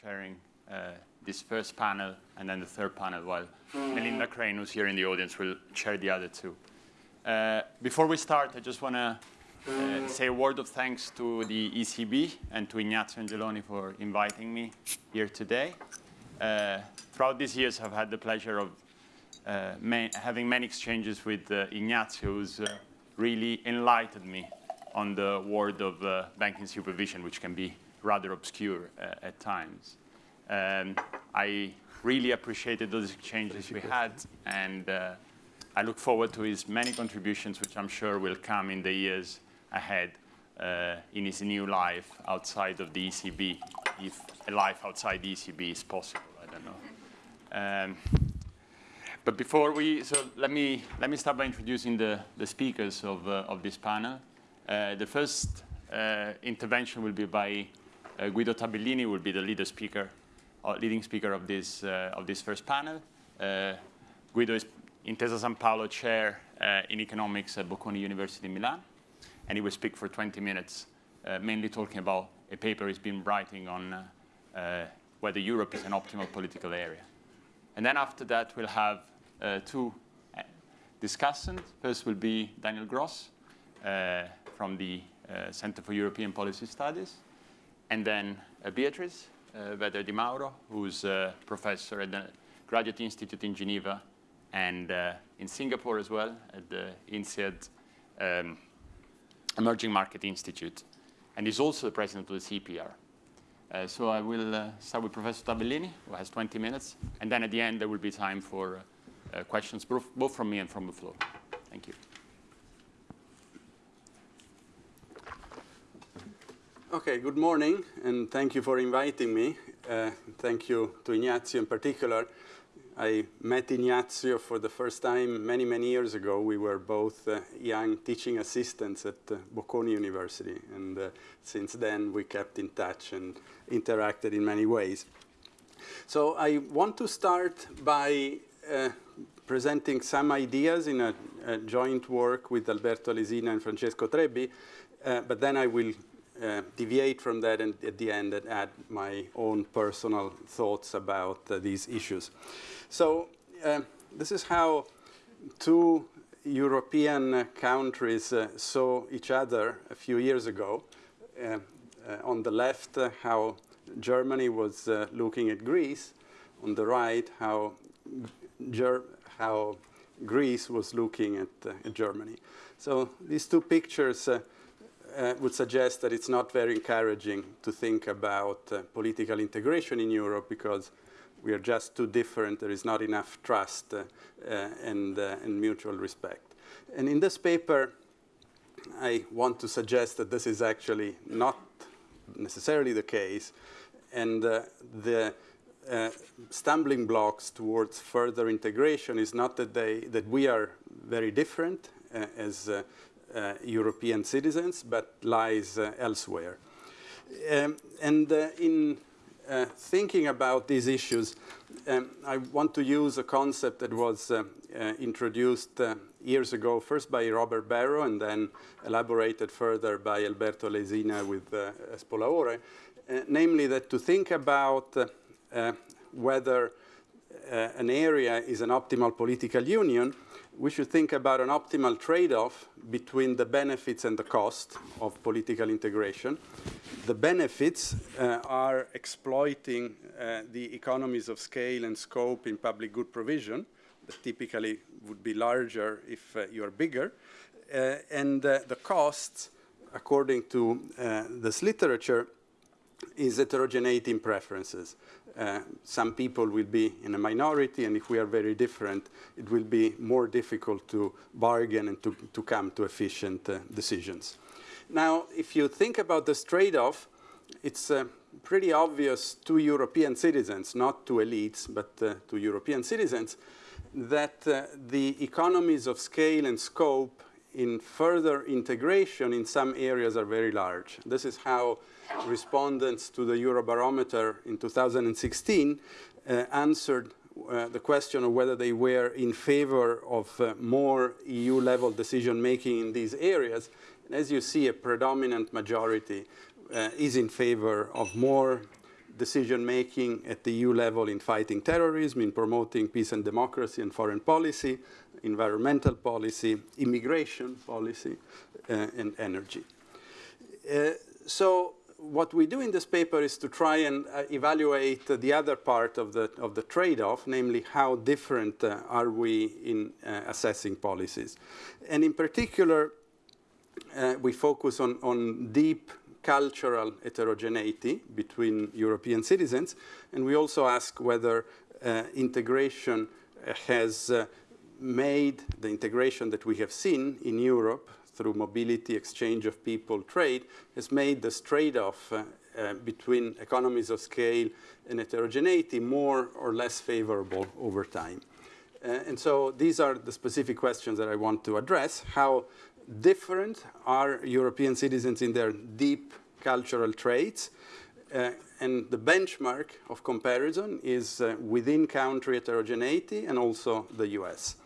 chairing uh, this first panel and then the third panel, while Melinda Crane, who's here in the audience, will chair the other two. Uh, before we start, I just want to uh, say a word of thanks to the ECB and to Ignazio Angeloni for inviting me here today. Uh, throughout these years, I've had the pleasure of uh, having many exchanges with uh, Ignazio, who's really enlightened me on the world of banking supervision, which can be rather obscure uh, at times. Um, I really appreciated those exchanges we had, and uh, I look forward to his many contributions, which I'm sure will come in the years ahead uh, in his new life outside of the ECB, if a life outside the ECB is possible, I don't know. Um, but before we, so let me, let me start by introducing the, the speakers of, uh, of this panel. Uh, the first uh, intervention will be by Guido Tabellini, will be the leader speaker, uh, leading speaker of this, uh, of this first panel. Guido is Intesa Sanpaolo chair in economics at Bocconi University in Milan, and he will speak for 20 minutes, mainly talking about a paper he's been writing on whether Europe is an optimal political area. And then after that, we'll have uh, two discussants. First will be Daniel Gros, uh, from the uh, Center for European Policy Studies, and then uh, Beatrice uh, Di Mauro, who's a professor at the Graduate Institute in Geneva and uh, in Singapore as well, at the INSEAD um, Emerging Market Institute, and is also the president of the CEPR. Uh, so I will uh, start with Professor Tabellini, who has 20 minutes, and then at the end there will be time for uh, questions, both from me and from the floor. Thank you. Okay, good morning, and thank you for inviting me. Uh, thank you to Ignazio in particular. I met Ignazio for the first time many, many years ago. We were both uh, young teaching assistants at uh, Bocconi University, and uh, since then we kept in touch and interacted in many ways. So I want to start by uh, presenting some ideas in a, a, joint work with Alberto Alesina and Francesco Trebbi, uh, but then I will uh, deviate from that and at the end add my own personal thoughts about uh, these issues. So uh, this is how two European countries uh, saw each other a few years ago. Uh, on the left, how Germany was looking at Greece. On the right, how, Ger how Greece was looking at, at Germany. So these two pictures uh, would suggest that it's not very encouraging to think about uh, political integration in Europe because we are just too different. There is not enough trust uh, uh and, uh, and mutual respect. And in this paper, I want to suggest that this is actually not necessarily the case. And uh, the stumbling blocks towards further integration is not that, they, that we are very different as uh, European citizens, but lies uh, elsewhere. Um, and uh, in thinking about these issues, um, I want to use a concept that was introduced years ago, first by Robert Barro and then elaborated further by Alberto Alesina with uh, Spolaore, uh, namely that to think about uh, whether an area is an optimal political union, we should think about an optimal trade-off between the benefits and the cost of political integration. The benefits uh, are exploiting uh, the economies of scale and scope in public good provision that typically would be larger if uh, you are bigger. Uh, and uh, the costs, according to uh, this literature, is heterogeneity in preferences. Uh, some people will be in a minority, and if we are very different, it will be more difficult to bargain and to, to come to efficient uh, decisions. Now, if you think about this trade-off, it's uh, pretty obvious to European citizens, not to elites, but uh, to European citizens, that uh, the economies of scale and scope in further integration in some areas are very large. This is how respondents to the Eurobarometer in 2016 uh, answered uh, the question of whether they were in favor of uh, more EU-level decision-making in these areas. And as you see, a predominant majority uh, is in favor of more decision making at the EU level in fighting terrorism, in promoting peace and democracy and foreign policy, environmental policy, immigration policy, uh, and energy. Uh, so what we do in this paper is to try and uh, evaluate the other part of the, of the trade-off, namely how different uh, are we in uh, assessing policies. And in particular, uh, we focus on, on deep cultural heterogeneity between European citizens, and we also ask whether integration has made the integration that we have seen in Europe through mobility, exchange of people, trade, has made this trade-off uh, uh, between economies of scale and heterogeneity more or less favorable over time. Uh, and so these are the specific questions that I want to address. How different are European citizens in their deep cultural traits? Uh, and the benchmark of comparison is uh, within country heterogeneity and also the US.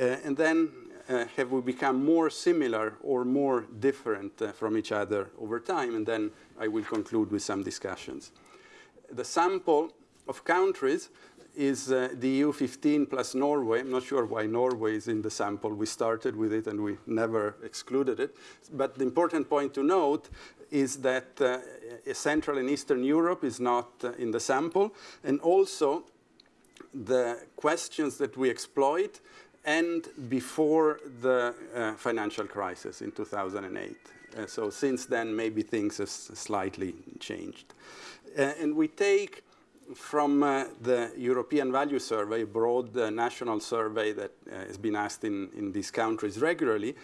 Uh, and then uh, have we become more similar or more different uh, from each other over time? And then I will conclude with some discussions. The sample of countries is uh, the EU 15 plus Norway. I'm not sure why Norway is in the sample. We started with it and we never excluded it. But the important point to note is that uh, Central and Eastern Europe is not uh, in the sample. And also, the questions that we exploit and before the uh, financial crisis in 2008. Uh, so since then, maybe things have slightly changed. Uh, and we take from uh, the European Value Survey, a broad uh, national survey that has been asked in, in these countries regularly,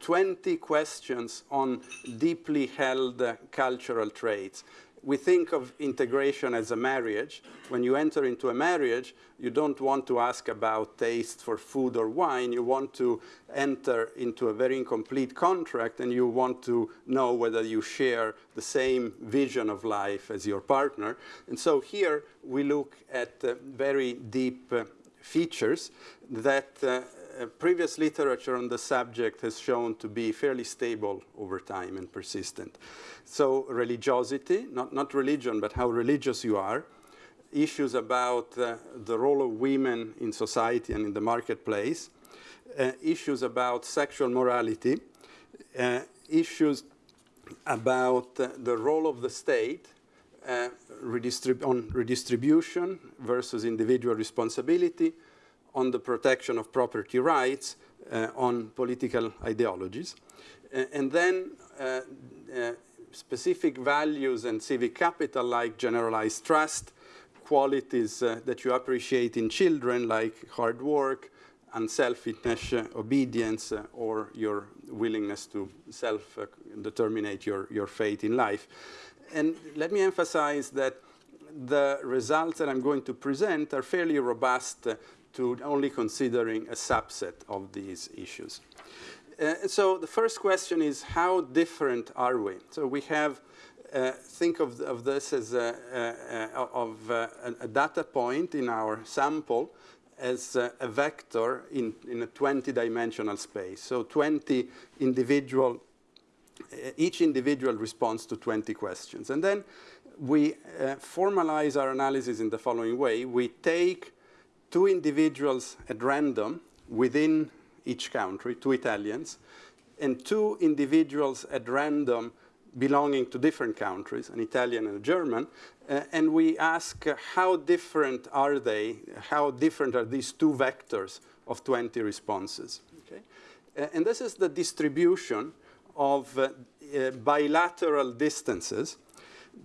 20 questions on deeply held cultural traits we think of integration as a marriage. When you enter into a marriage, you don't want to ask about taste for food or wine. You want to enter into a very incomplete contract and you want to know whether you share the same vision of life as your partner. And so here we look at uh, very deep uh, features that uh, previous literature on the subject has shown to be fairly stable over time and persistent. So religiosity, not, not religion, but how religious you are, issues about uh, the role of women in society and in the marketplace, uh, issues about sexual morality, uh, issues about uh, the role of the state redistrib on redistribution versus individual responsibility, on the protection of property rights, uh, on political ideologies. And then uh, uh, specific values and civic capital like generalized trust, qualities that you appreciate in children like hard work, unselfishness, obedience, or your willingness to self-determinate your, your fate in life. And let me emphasize that the results that I'm going to present are fairly robust to only considering a subset of these issues. Uh, so the first question is, how different are we? So we have, uh, think of, of, this as a, of a, a, data point in our sample as a, a vector in, in a 20-dimensional space. So 20 individual, uh, each individual responds to 20 questions. And then we uh, formalize our analysis in the following way. We take two individuals at random within each country, two Italians, and two individuals at random belonging to different countries, an Italian and a German, uh, and we ask uh, how different are they, how different are these two vectors of 20 responses. Okay? Uh, and this is the distribution of uh, uh, bilateral distances.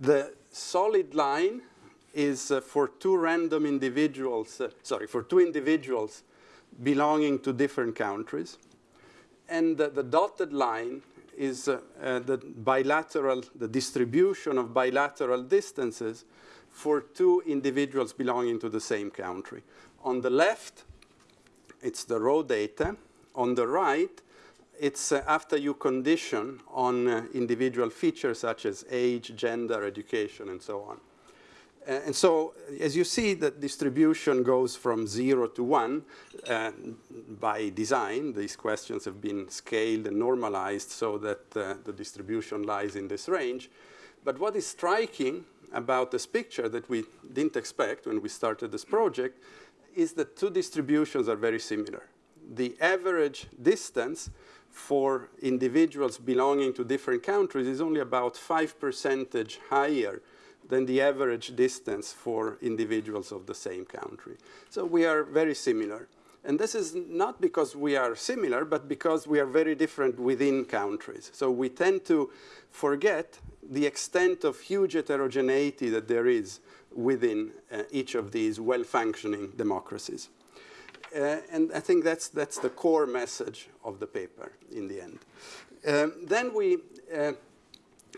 The solid line is uh, for two random individuals, uh, sorry, for two individuals belonging to different countries. And uh, the dotted line is uh, uh, the bilateral, the distribution of bilateral distances for two individuals belonging to the same country. On the left, it's the raw data. On the right, it's uh, after you condition on individual features such as age, gender, education, and so on. Uh, and so, as you see, the distribution goes from zero to one uh, by design. These questions have been scaled and normalized so that uh, the distribution lies in this range. But what is striking about this picture that we didn't expect when we started this project is that two distributions are very similar. The average distance for individuals belonging to different countries is only about 5 percentage higher than the average distance for individuals of the same country. So we are very similar. And this is not because we are similar, but because we are very different within countries. So we tend to forget the extent of huge heterogeneity that there is within uh, each of these well-functioning democracies. Uh, and I think that's, that's the core message of the paper in the end. Um, then we uh,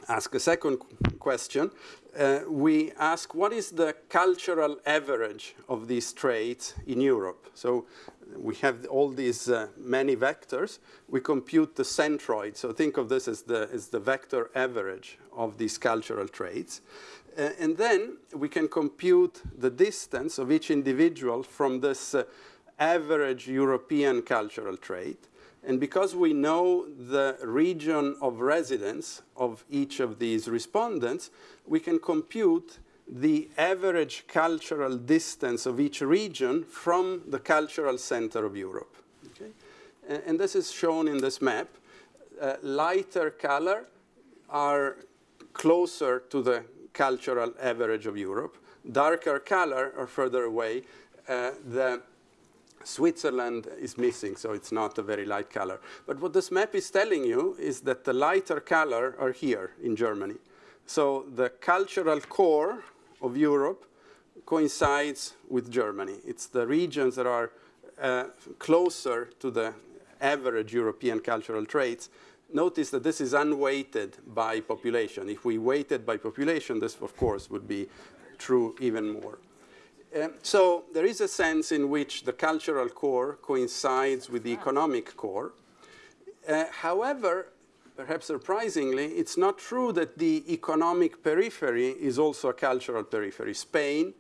ask a second question. Uh, we ask what is the cultural average of these traits in Europe? So we have all these uh, many vectors. We compute the centroid. So think of this as the, as the vector average of these cultural traits. Uh, and then we can compute the distance of each individual from this uh, average European cultural trait. And because we know the region of residence of each of these respondents, we can compute the average cultural distance of each region from the cultural center of Europe. Okay? And, and this is shown in this map. Uh, lighter color are closer to the cultural average of Europe. Darker color are further away. Uh, the Switzerland is missing, so it's not a very light color. But what this map is telling you is that the lighter color are here in Germany. So the cultural core of Europe coincides with Germany. It's the regions that are uh, closer to the average European cultural traits. Notice that this is unweighted by population. If we weighted by population, this, of course, would be true even more. Um, so there is a sense in which the cultural core coincides with the economic core. Uh, however, perhaps surprisingly, it's not true that the economic periphery is also a cultural periphery. Spain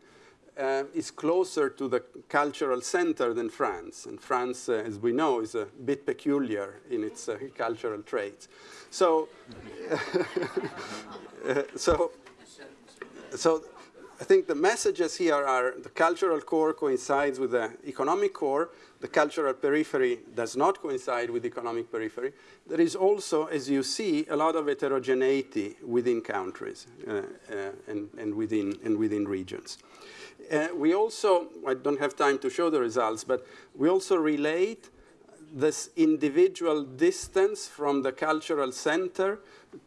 uh, is closer to the cultural center than France. And France, uh, as we know, is a bit peculiar in its uh, cultural traits. So, uh, so, so I think the messages here are the cultural core coincides with the economic core. The cultural periphery does not coincide with the economic periphery. There is also, as you see, a lot of heterogeneity within countries uh, uh, and, and, within, and within regions. Uh, we also, I don't have time to show the results, but we also relate this individual distance from the cultural center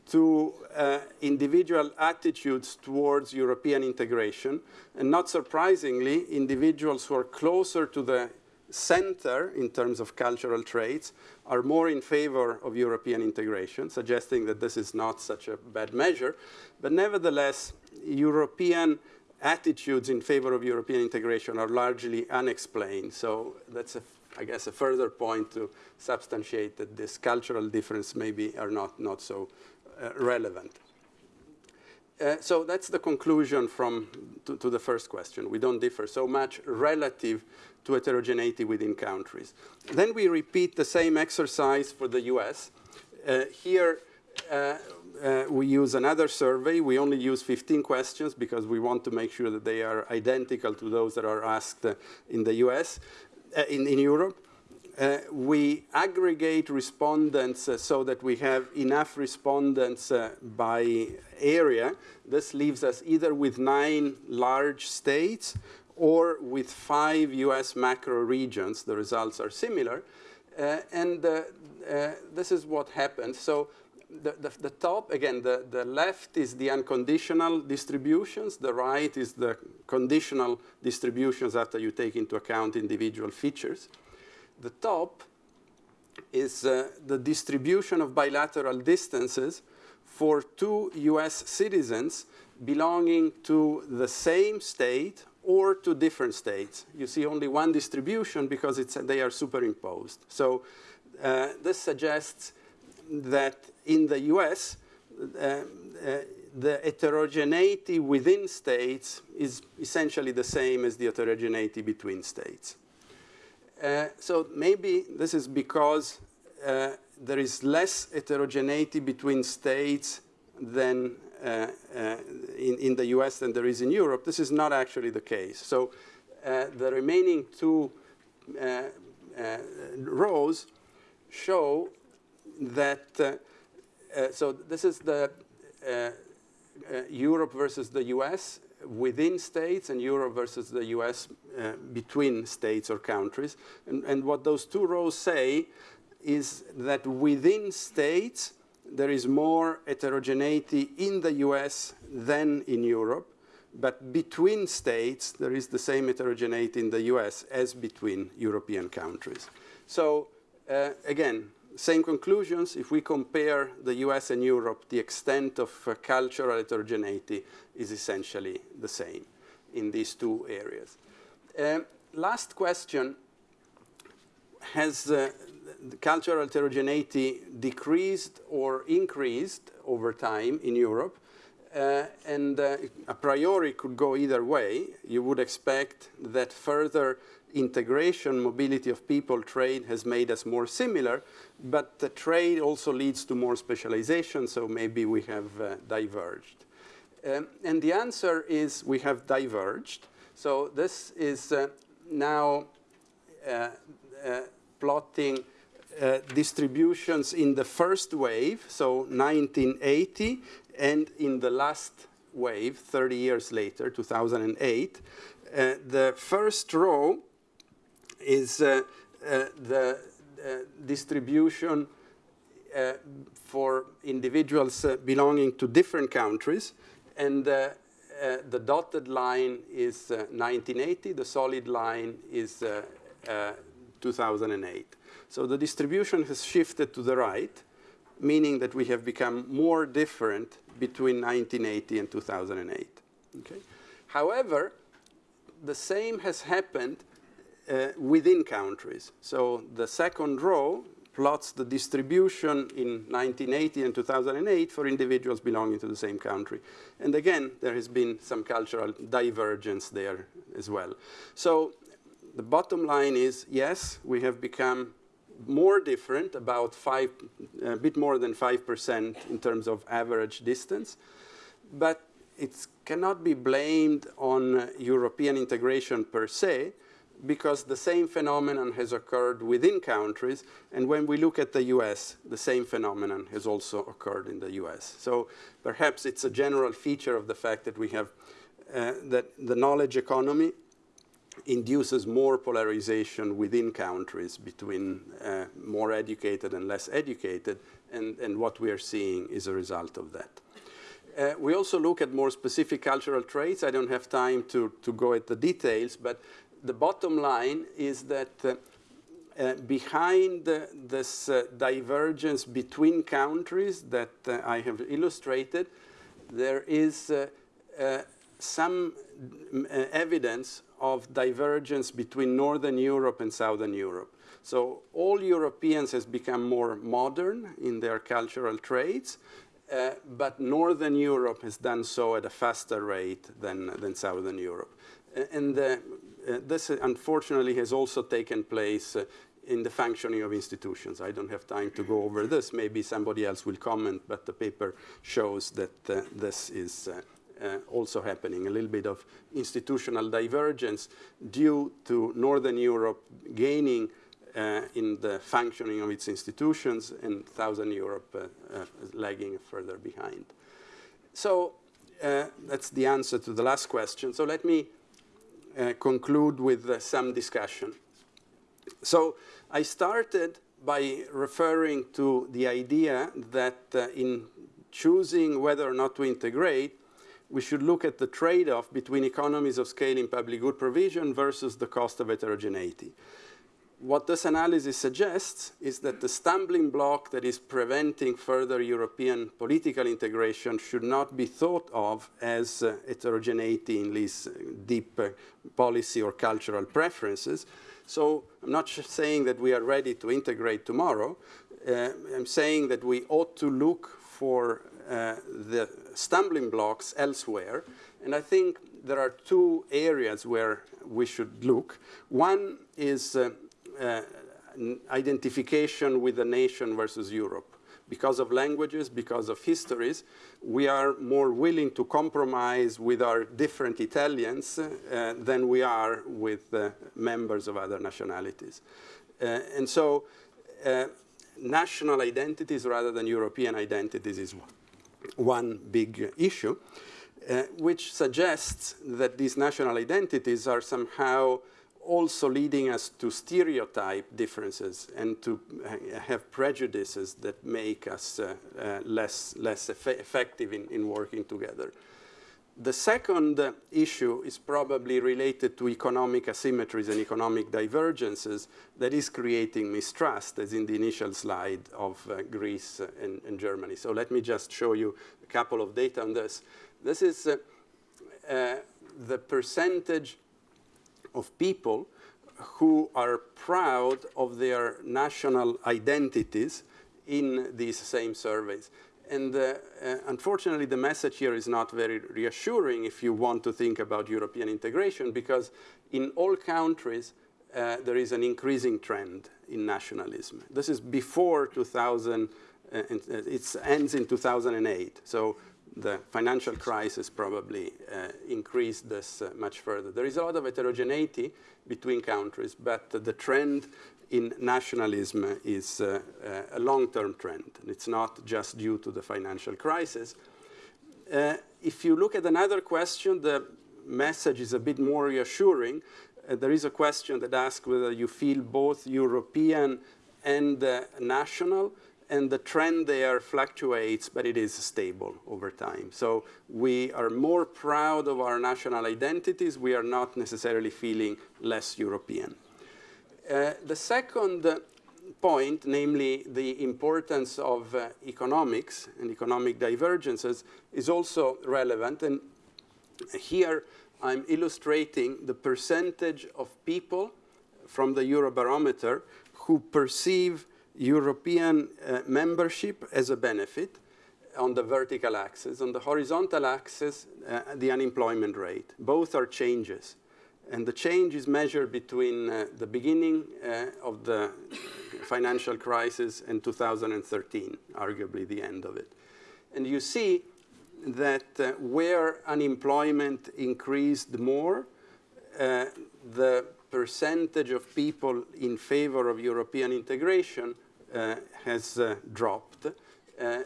to uh, individual attitudes towards European integration. And not surprisingly, individuals who are closer to the center in terms of cultural traits are more in favor of European integration, suggesting that this is not such a bad measure. But nevertheless, European attitudes in favor of European integration are largely unexplained. So that's a I guess, a further point to substantiate that this cultural difference maybe are not, not so uh, relevant. Uh, so that's the conclusion from to, to, the first question. We don't differ so much relative to heterogeneity within countries. Then we repeat the same exercise for the US. Uh, here, uh, uh, we use another survey. We only use 15 questions because we want to make sure that they are identical to those that are asked uh, in the US, in, in Europe. Uh, we aggregate respondents uh, so that we have enough respondents uh, by area. This leaves us either with nine large states or with five US macro regions. The results are similar. Uh, and uh, uh, this is what happens. So the, the, the, top, again, the, the left is the unconditional distributions. The right is the conditional distributions after you take into account individual features the top is uh, the distribution of bilateral distances for two US citizens belonging to the same state or to different states. You see only one distribution because it's, they are superimposed. So uh, this suggests that in the US, uh, uh, the heterogeneity within states is essentially the same as the heterogeneity between states. Uh, so maybe this is because uh, there is less heterogeneity between states than uh, uh in, in the US than there is in Europe. This is not actually the case. So uh, the remaining two rows show that, uh, uh, so this is the Europe versus the US within states and Europe versus the US uh, between states or countries. And, and, what those two rows say is that within states, there is more heterogeneity in the US than in Europe. But between states, there is the same heterogeneity in the US as between European countries. So uh, again, same conclusions. If we compare the US and Europe, the extent of uh, cultural heterogeneity is essentially the same in these two areas. Uh, last question, has uh, cultural heterogeneity decreased or increased over time in Europe? Uh, and uh, a priori could go either way. You would expect that further integration, mobility of people, trade has made us more similar, but the trade also leads to more specialization, so maybe we have uh, diverged. Um, and the answer is we have diverged. So this is uh, now uh, uh plotting uh, distributions in the first wave, so 1980, and in the last wave, 30 years later, 2008. Uh, the first row is uh, uh, the uh, distribution uh, for individuals uh, belonging to different countries. And uh, the dotted line is 1980. The solid line is 2008. So the distribution has shifted to the right, meaning that we have become more different between 1980 and 2008. Okay? However, the same has happened uh, within countries. So the second row plots the distribution in 1980 and 2008 for individuals belonging to the same country. And again, there has been some cultural divergence there as well. So the bottom line is, yes, we have become more different, about five, a bit more than 5% in terms of average distance. But it cannot be blamed on European integration per se, because the same phenomenon has occurred within countries. And when we look at the US, the same phenomenon has also occurred in the US. So perhaps it's a general feature of the fact that we have uh, that the knowledge economy induces more polarization within countries between uh, more educated and less educated. And, and what we are seeing is a result of that. Uh, we also look at more specific cultural traits. I don't have time to, to go at the details, but the bottom line is that uh, uh, behind uh, this uh, divergence between countries that uh, I have illustrated, there is uh, some evidence of divergence between Northern Europe and Southern Europe. So all Europeans has become more modern in their cultural traits, but Northern Europe has done so at a faster rate than, than Southern Europe. And this, uh, unfortunately, has also taken place uh, in the functioning of institutions. I don't have time to go over this. Maybe somebody else will comment, but the paper shows that uh, this is uh, also happening, a little bit of institutional divergence due to Northern Europe gaining uh, in the functioning of its institutions and Southern Europe uh, lagging further behind. So that's the answer to the last question. So let me uh, conclude with uh, some discussion. So I started by referring to the idea that uh, in choosing whether or not to integrate, we should look at the trade-off between economies of scale in public good provision versus the cost of heterogeneity what this analysis suggests is that the stumbling block that is preventing further European political integration should not be thought of as uh, heterogeneity in these uh, deep uh, policy or cultural preferences. So I'm not saying that we are ready to integrate tomorrow. Uh, I'm saying that we ought to look for uh, the stumbling blocks elsewhere. And I think there are two areas where we should look. One is uh, identification with the nation versus Europe. because of languages, because of histories, we are more willing to compromise with our different Italians uh, than we are with uh, members of other nationalities. Uh, and so uh, national identities rather than European identities is one big issue, uh, which suggests that these national identities are somehow also leading us to stereotype differences and to have prejudices that make us uh, uh, less, less eff effective in, in working together. The second uh, issue is probably related to economic asymmetries and economic divergences that is creating mistrust, as in the initial slide of uh, Greece and, and, Germany. So let me just show you a couple of data on this. This is uh, uh the percentage of people who are proud of their national identities in these same surveys. And uh, uh, unfortunately, the message here is not very reassuring if you want to think about European integration, because in all countries, uh, there is an increasing trend in nationalism. This is before 2000, uh, it ends in 2008. So the financial crisis probably uh, increased this uh, much further. There is a lot of heterogeneity between countries, but uh, the trend in nationalism is uh, uh, a long-term trend. And it's not just due to the financial crisis. Uh, if you look at another question, the message is a bit more reassuring. there is a question that asks whether you feel both European and national and the trend there fluctuates, but it is stable over time. So we are more proud of our national identities. We are not necessarily feeling less European. Uh, the second point, namely the importance of uh, economics and economic divergences, is also relevant. And here I'm illustrating the percentage of people from the Eurobarometer who perceive European uh, membership as a benefit on the vertical axis. On the horizontal axis, uh, the unemployment rate. Both are changes. And the change is measured between uh, the beginning uh, of the financial crisis and 2013, arguably the end of it. And you see that uh, where unemployment increased more, uh, the percentage of people in favor of European integration has uh, dropped, uh,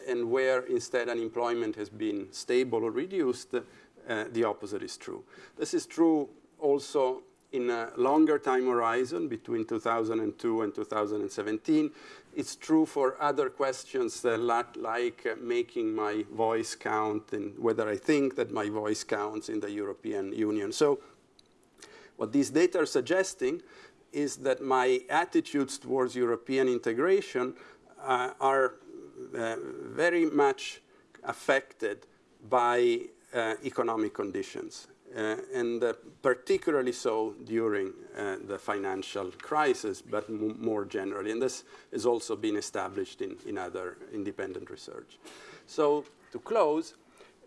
and where instead unemployment has been stable or reduced, the opposite is true. This is true also in a longer time horizon between 2002 and 2017. It's true for other questions uh, like uh, making my voice count and whether I think that my voice counts in the European Union. So what these data are suggesting is that my attitudes towards European integration uh, are uh, very much affected by uh, economic conditions. Uh, and uh, particularly so during uh, the financial crisis, but more generally. And this has also been established in, in other independent research. So to close,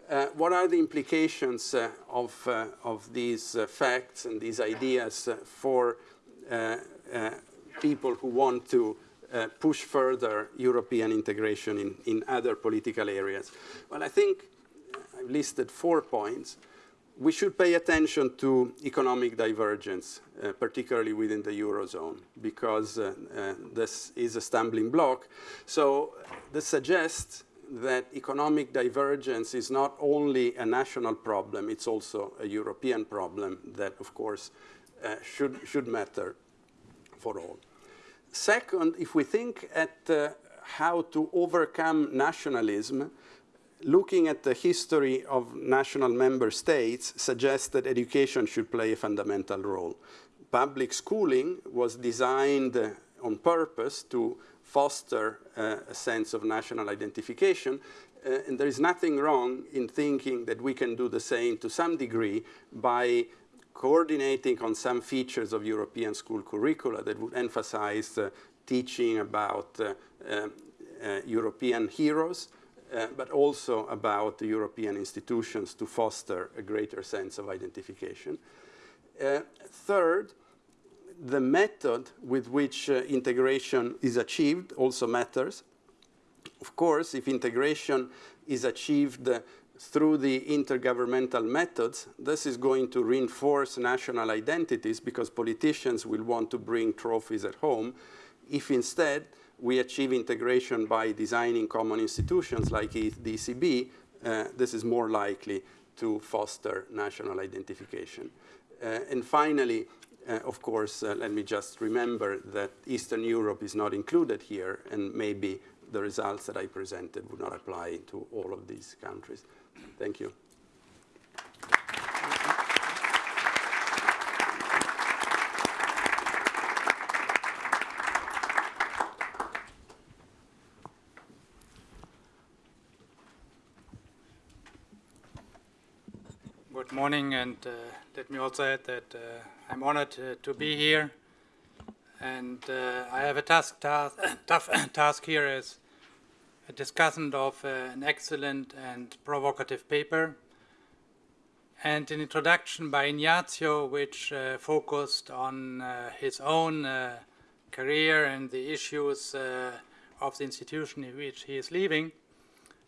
uh, what are the implications uh, of, uh, of these facts and these ideas for people who want to uh, push further European integration in, in other political areas? Well, I think I've listed four points. We should pay attention to economic divergence, uh, particularly within the Eurozone, because uh, uh, this is a stumbling block. So this suggests that economic divergence is not only a national problem, it's also a European problem that, of course, uh, should, should matter for all. Second, if we think at uh, how to overcome nationalism, looking at the history of national member states suggests that education should play a fundamental role. Public schooling was designed uh, on purpose to foster uh, a sense of national identification, uh, and there is nothing wrong in thinking that we can do the same to some degree by coordinating on some features of European school curricula that would emphasize uh, teaching about uh, uh, uh European heroes, uh, but also about the European institutions to foster a greater sense of identification. third, the method with which integration is achieved also matters Of course, if integration is achieved through the intergovernmental methods, this is going to reinforce national identities because politicians will want to bring trophies at home. If instead we achieve integration by designing common institutions like the ECB, uh, this is more likely to foster national identification. Uh, and finally, uh, of course, uh, let me just remember that Eastern Europe is not included here, and maybe the results that I presented would not apply to all of these countries. Thank you. Good morning, and uh, let me also add that uh, I'm honored uh, to be here. And uh, I have a task, task tough task here as a discussant of uh, an excellent and provocative paper and an introduction by Ignazio which uh, focused on uh, his own uh, career and the issues uh, of the institution in which he is leaving,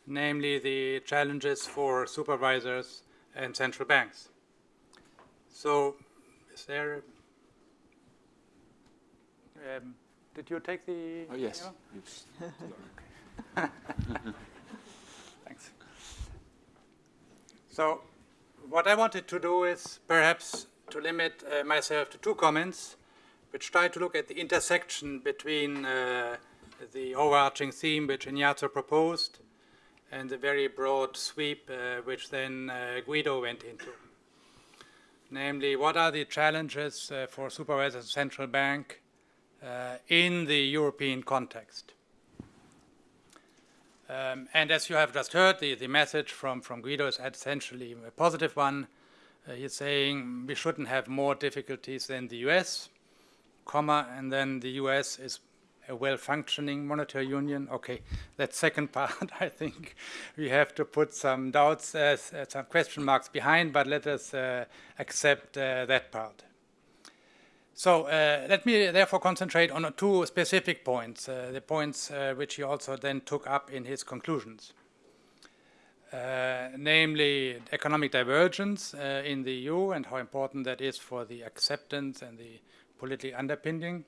namely the challenges for supervisors and central banks. So, is there... Um, did you take the... Oh, yes. Thanks. So, what I wanted to do is perhaps to limit uh, myself to two comments, which try to look at the intersection between uh, the overarching theme which Ignazio proposed and the very broad sweep uh, which then uh, Guido went into. Namely, what are the challenges uh, for supervisors of central bank uh, in the European context? Um, and as you have just heard, the, the message from, from Guido is essentially a positive one. Uh, he's saying we shouldn't have more difficulties than the US, comma, and then the US is a well-functioning monetary union. Okay, that second part, I think we have to put some doubts, uh, some question marks behind, but let us uh, accept uh, that part. So uh, let me therefore concentrate on two specific points, uh, the points uh, which he also then took up in his conclusions. Uh, namely, economic divergence uh, in the EU and how important that is for the acceptance and the political underpinning.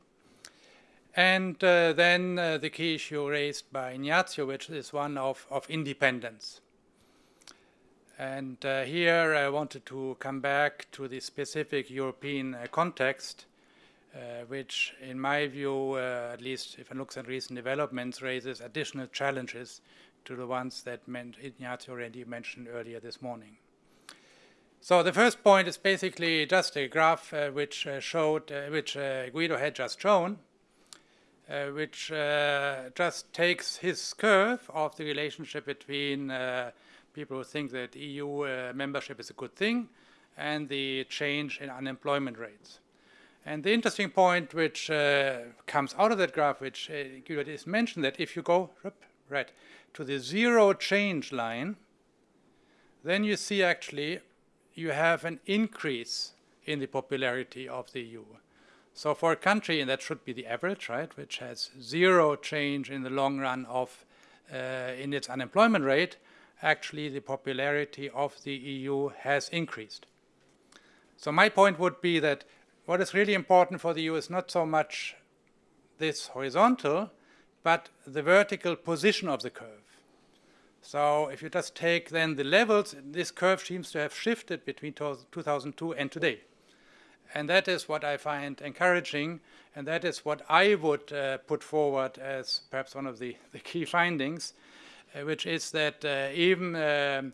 And uh, then the key issue raised by Ignazio, which is one of, of independence. And here I wanted to come back to the specific European context uh, which in my view, uh, at least if one looks at recent developments, raises additional challenges to the ones that Ignazio already mentioned earlier this morning. So the first point is basically just a graph uh, which uh, showed, uh, which uh, Guido had just shown, which just takes his curve of the relationship between people who think that EU membership is a good thing and the change in unemployment rates. And the interesting point which uh, comes out of that graph, which uh, is mentioned, that if you go right to the zero change line, then you see actually you have an increase in the popularity of the EU. So for a country, and that should be the average, right, which has zero change in the long run of uh, in its unemployment rate, actually the popularity of the EU has increased. So my point would be that what is really important for the EU is not so much this horizontal, but the vertical position of the curve. So if you just take then the levels, this curve seems to have shifted between 2002 and today. And that is what I find encouraging, and that is what I would uh, put forward as perhaps one of the, the key findings, uh, which is that uh, even um,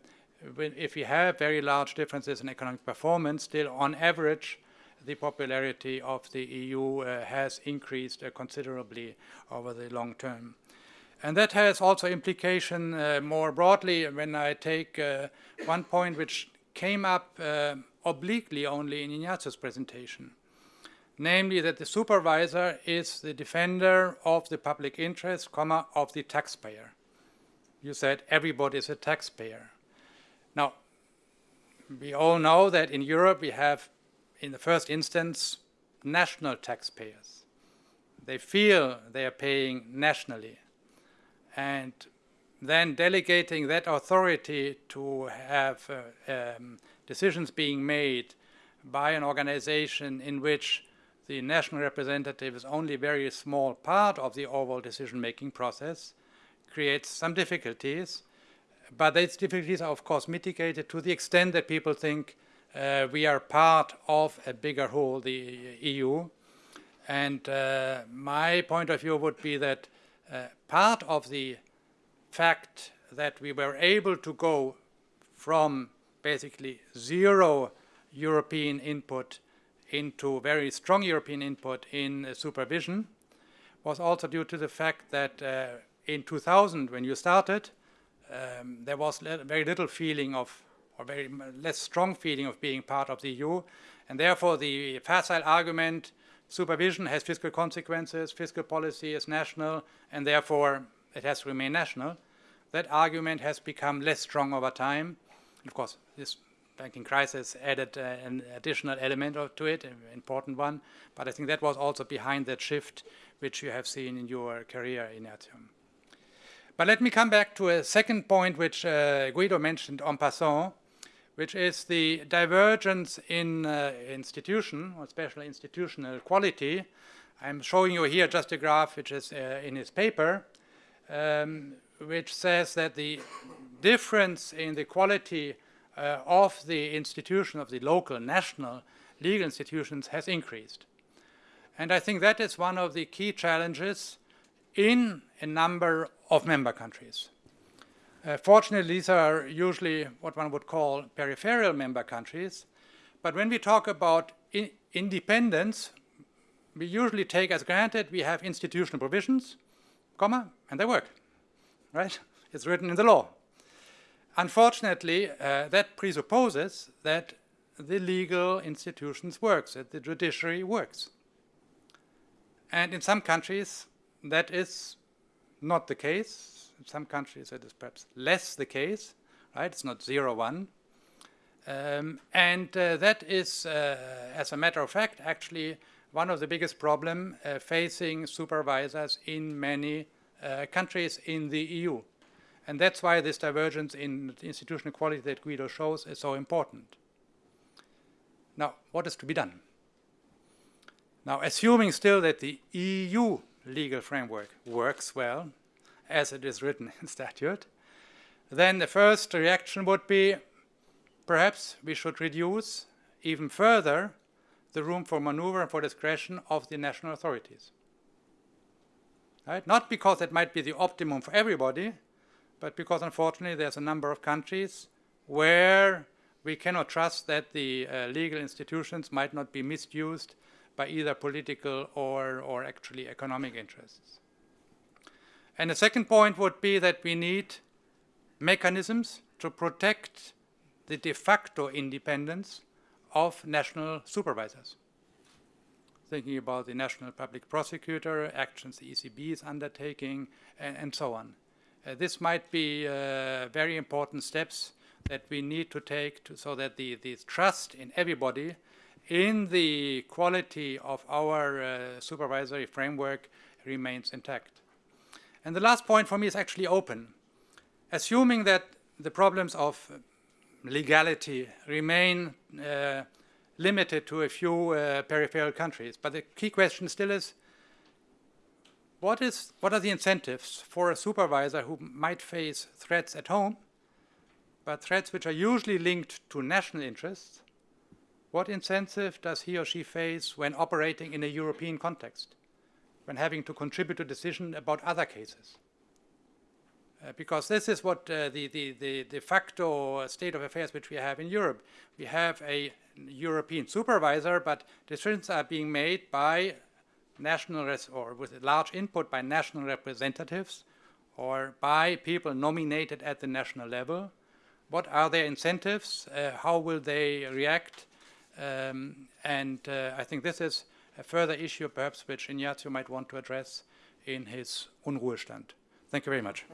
if we have very large differences in economic performance, still on average, the popularity of the EU uh, has increased uh, considerably over the long term. And that has also implication uh, more broadly when I take one point which came up obliquely only in Ignazio's presentation namely that the supervisor is the defender of the public interest, comma, of the taxpayer. You said everybody is a taxpayer. Now, we all know that in Europe we have in the first instance, national taxpayers. They feel they are paying nationally. And then delegating that authority to have uh, um, decisions being made by an organization in which the national representative is only a very small part of the overall decision-making process creates some difficulties. But these difficulties are, of course, mitigated to the extent that people think uh, we are part of a bigger whole, the EU. And uh, my point of view would be that uh, part of the fact that we were able to go from basically zero European input into very strong European input in uh, supervision was also due to the fact that uh, in 2000, when you started, um, there was very little feeling of, or very less strong feeling of being part of the EU, and therefore the facile argument, supervision has fiscal consequences, fiscal policy is national, and therefore it has to remain national. That argument has become less strong over time. Of course, this banking crisis added uh, an additional element to it, an important one. But I think that was also behind that shift which you have seen in your career, in Ignazio. But let me come back to a second point which uh, Guido mentioned en passant, which is the divergence in uh, institution, or especially institutional quality. I'm showing you here just a graph which is uh, in his paper, um, which says that the difference in the quality uh, of the institution of the local, national legal institutions has increased. And I think that is one of the key challenges in a number of member countries. Uh, fortunately, these are usually what one would call peripheral member countries. But when we talk about in independence, we usually take as granted we have institutional provisions, comma, and they work, right? It's written in the law. Unfortunately, uh, that presupposes that the legal institutions works, that the judiciary works. And in some countries, that is not the case. In some countries, it is perhaps less the case, right? It's not zero one. Um, and uh, that is, uh, as a matter of fact, actually one of the biggest problems uh, facing supervisors in many uh, countries in the EU. And that's why this divergence in institutional quality that Guido shows is so important. Now, what is to be done? Now, assuming still that the EU legal framework works well, as it is written in statute, then the first reaction would be perhaps we should reduce even further the room for maneuver and for discretion of the national authorities. Right? Not because it might be the optimum for everybody, but because unfortunately there's a number of countries where we cannot trust that the uh, legal institutions might not be misused by either political or, or actually economic interests. And the second point would be that we need mechanisms to protect the de facto independence of national supervisors. Thinking about the national public prosecutor, actions the ECB is undertaking, and, and so on. Uh, this might be uh, very important steps that we need to take to, so that the, the trust in everybody in the quality of our uh, supervisory framework remains intact. And the last point for me is actually open. Assuming that the problems of legality remain uh, limited to a few uh, peripheral countries, but the key question still is, what, is, what are the incentives for a supervisor who might face threats at home, but threats which are usually linked to national interests? What incentive does he or she face when operating in a European context, when having to contribute to decision about other cases? Uh, because this is what uh, the, the, the de facto state of affairs which we have in Europe. We have a European supervisor, but decisions are being made by national or with large input by national representatives or by people nominated at the national level. What are their incentives? Uh, how will they react? Um, and uh, I think this is a further issue perhaps which Ignazio might want to address in his Unruhestand. Thank you very much.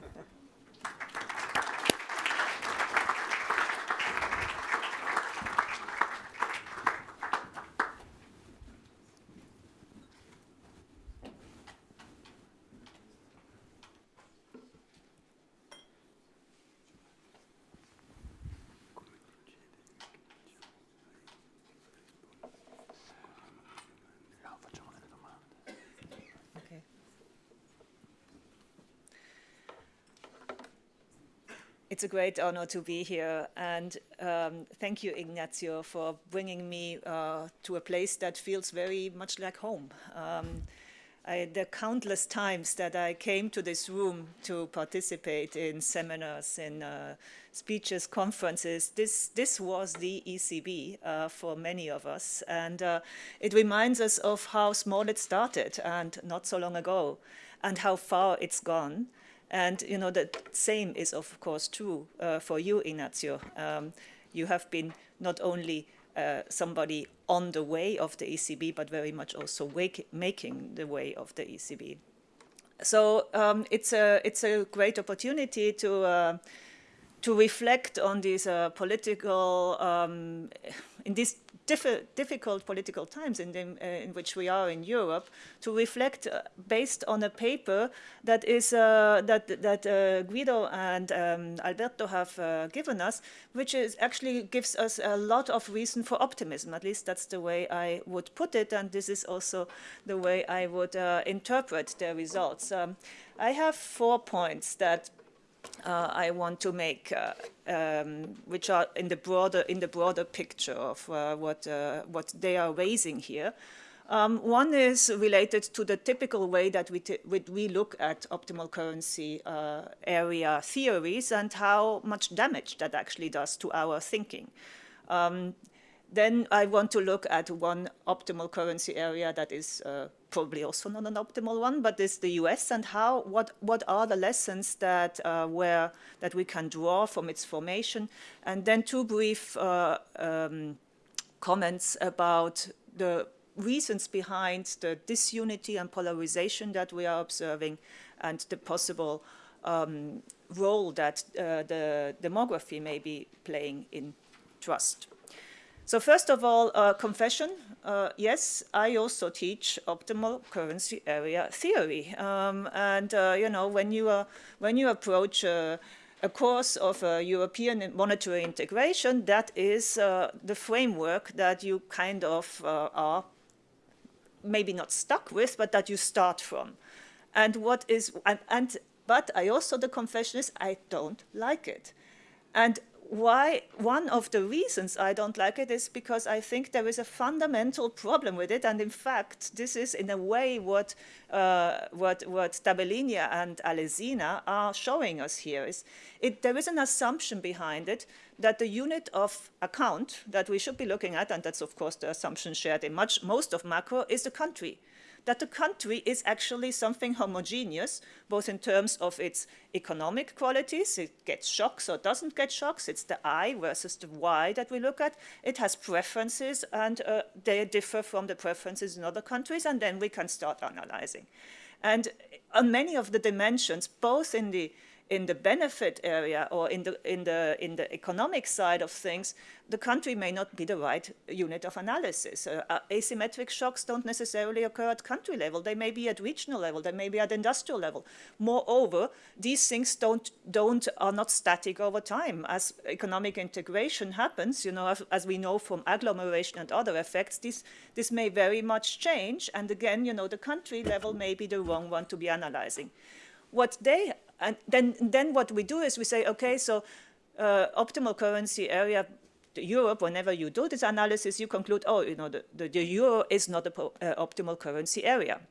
It's a great honor to be here. And um, thank you, Ignazio, for bringing me uh, to a place that feels very much like home. Um, I, the countless times that I came to this room to participate in seminars, in uh, speeches, conferences, this, this was the ECB uh, for many of us. And uh, it reminds us of how small it started and not so long ago, and how far it's gone. And you know the same is of course true uh, for you, Ignazio. Um, you have been not only uh, somebody on the way of the ECB, but very much also wake, making the way of the ECB. So um, it's a it's a great opportunity to uh, to reflect on these uh, political um, in these difficult political times in, the, uh, in, which we are in Europe to reflect uh, based on a paper that is uh, that that uh, Guido and um, Alberto have uh, given us, which is actually gives us a lot of reason for optimism. At least that's the way I would put it, and this is also the way I would interpret the results. Um, I have four points that uh, I want to make, uh, um, which are in the broader in the broader picture of uh, what uh, what they are raising here. Um, one is related to the typical way that we, we look at optimal currency uh, area theories and how much damage that actually does to our thinking. Um, then I want to look at one optimal currency area that is uh, probably also not an optimal one, but is the US and how, what, what are the lessons that, uh, where, that we can draw from its formation. And then two brief uh, um, comments about the reasons behind the disunity and polarization that we are observing and the possible um, role that uh, the demography may be playing in trust. So first of all, uh, confession. Uh, yes, I also teach optimal currency area theory. Um, and, uh, you know, when you, uh, when you approach a course of European monetary integration, that is uh, the framework that you kind of uh, are maybe not stuck with, but that you start from. And what is, and, and but I also, the confession is, I don't like it. And why one of the reasons I don't like it is because I think there is a fundamental problem with it, and in fact, this is in a way what uh, what what Tabellinia and Alesina are showing us here. Is it, there is an assumption behind it that the unit of account that we should be looking at, and that's of course the assumption shared in much most of macro, is the country that the country is actually something homogeneous, both in terms of its economic qualities, it gets shocks or doesn't get shocks, it's the I versus the Y that we look at, it has preferences and uh, they differ from the preferences in other countries, and then we can start analyzing. And on many of the dimensions, both in the in the benefit area or in the, in, the, in the economic side of things, the country may not be the right unit of analysis. Uh, uh, asymmetric shocks don't necessarily occur at country level. They may be at regional level. They may be at industrial level. Moreover, these things don't, don't, are not static over time. As economic integration happens, you know, as, as we know from agglomeration and other effects, this, this may very much change. And again, you know, the country level may be the wrong one to be analyzing. What they and then, then what we do is we say, okay, so uh, optimal currency area Europe, whenever you do this analysis, you conclude, oh, you know, the, the, the euro is not the uh, optimal currency area.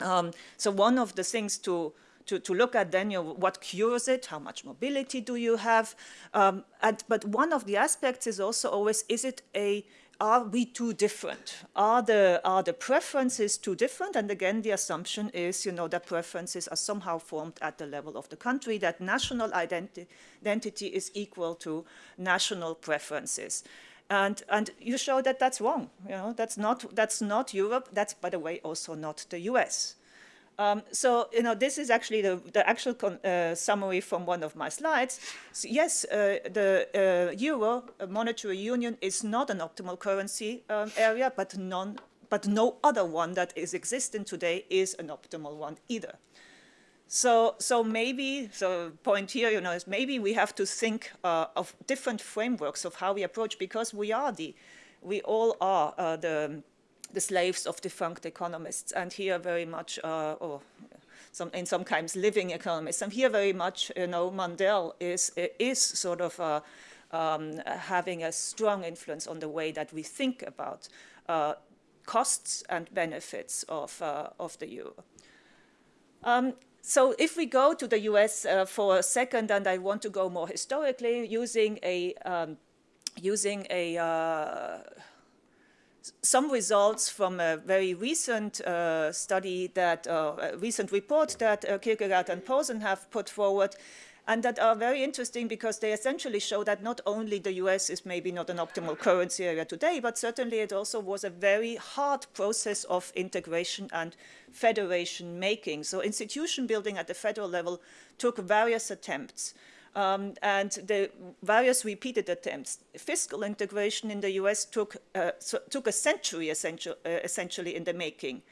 Um, so one of the things to, to, to look at then, you know, what cures it, how much mobility do you have? Um, and, but one of the aspects is also always, is it a are we too different? Are the, are the preferences too different? And again, the assumption is, you know, that preferences are somehow formed at the level of the country, that national identi identity is equal to national preferences. And, and you show that that's wrong. You know, that's not, that's not Europe. That's, by the way, also not the US. Um, so, you know, this is actually the, the actual uh, summary from one of my slides. So yes, uh, the uh, euro uh, monetary union is not an optimal currency um, area, but, none, but no other one that is existing today is an optimal one either. So, so maybe, so point here, you know, is maybe we have to think uh, of different frameworks of how we approach because we are the, we all are uh, the, the slaves of defunct economists. And here very much, uh, oh, some, in sometimes living economists. And here very much, you know, Mundell is, is sort of uh, um, having a strong influence on the way that we think about uh, costs and benefits of, uh, of the euro. Um, so if we go to the US uh, for a second, and I want to go more historically, using a, um, using a, uh, some results from a very recent uh, study that, uh, recent report that uh, Kirkegaard and Posen have put forward, and that are very interesting because they essentially show that not only the US is maybe not an optimal currency area today, but certainly it also was a very hard process of integration and federation making. So institution building at the federal level took various attempts. Um, and the various repeated attempts. Fiscal integration in the US took, uh, so, took a century essential, uh, essentially in the making.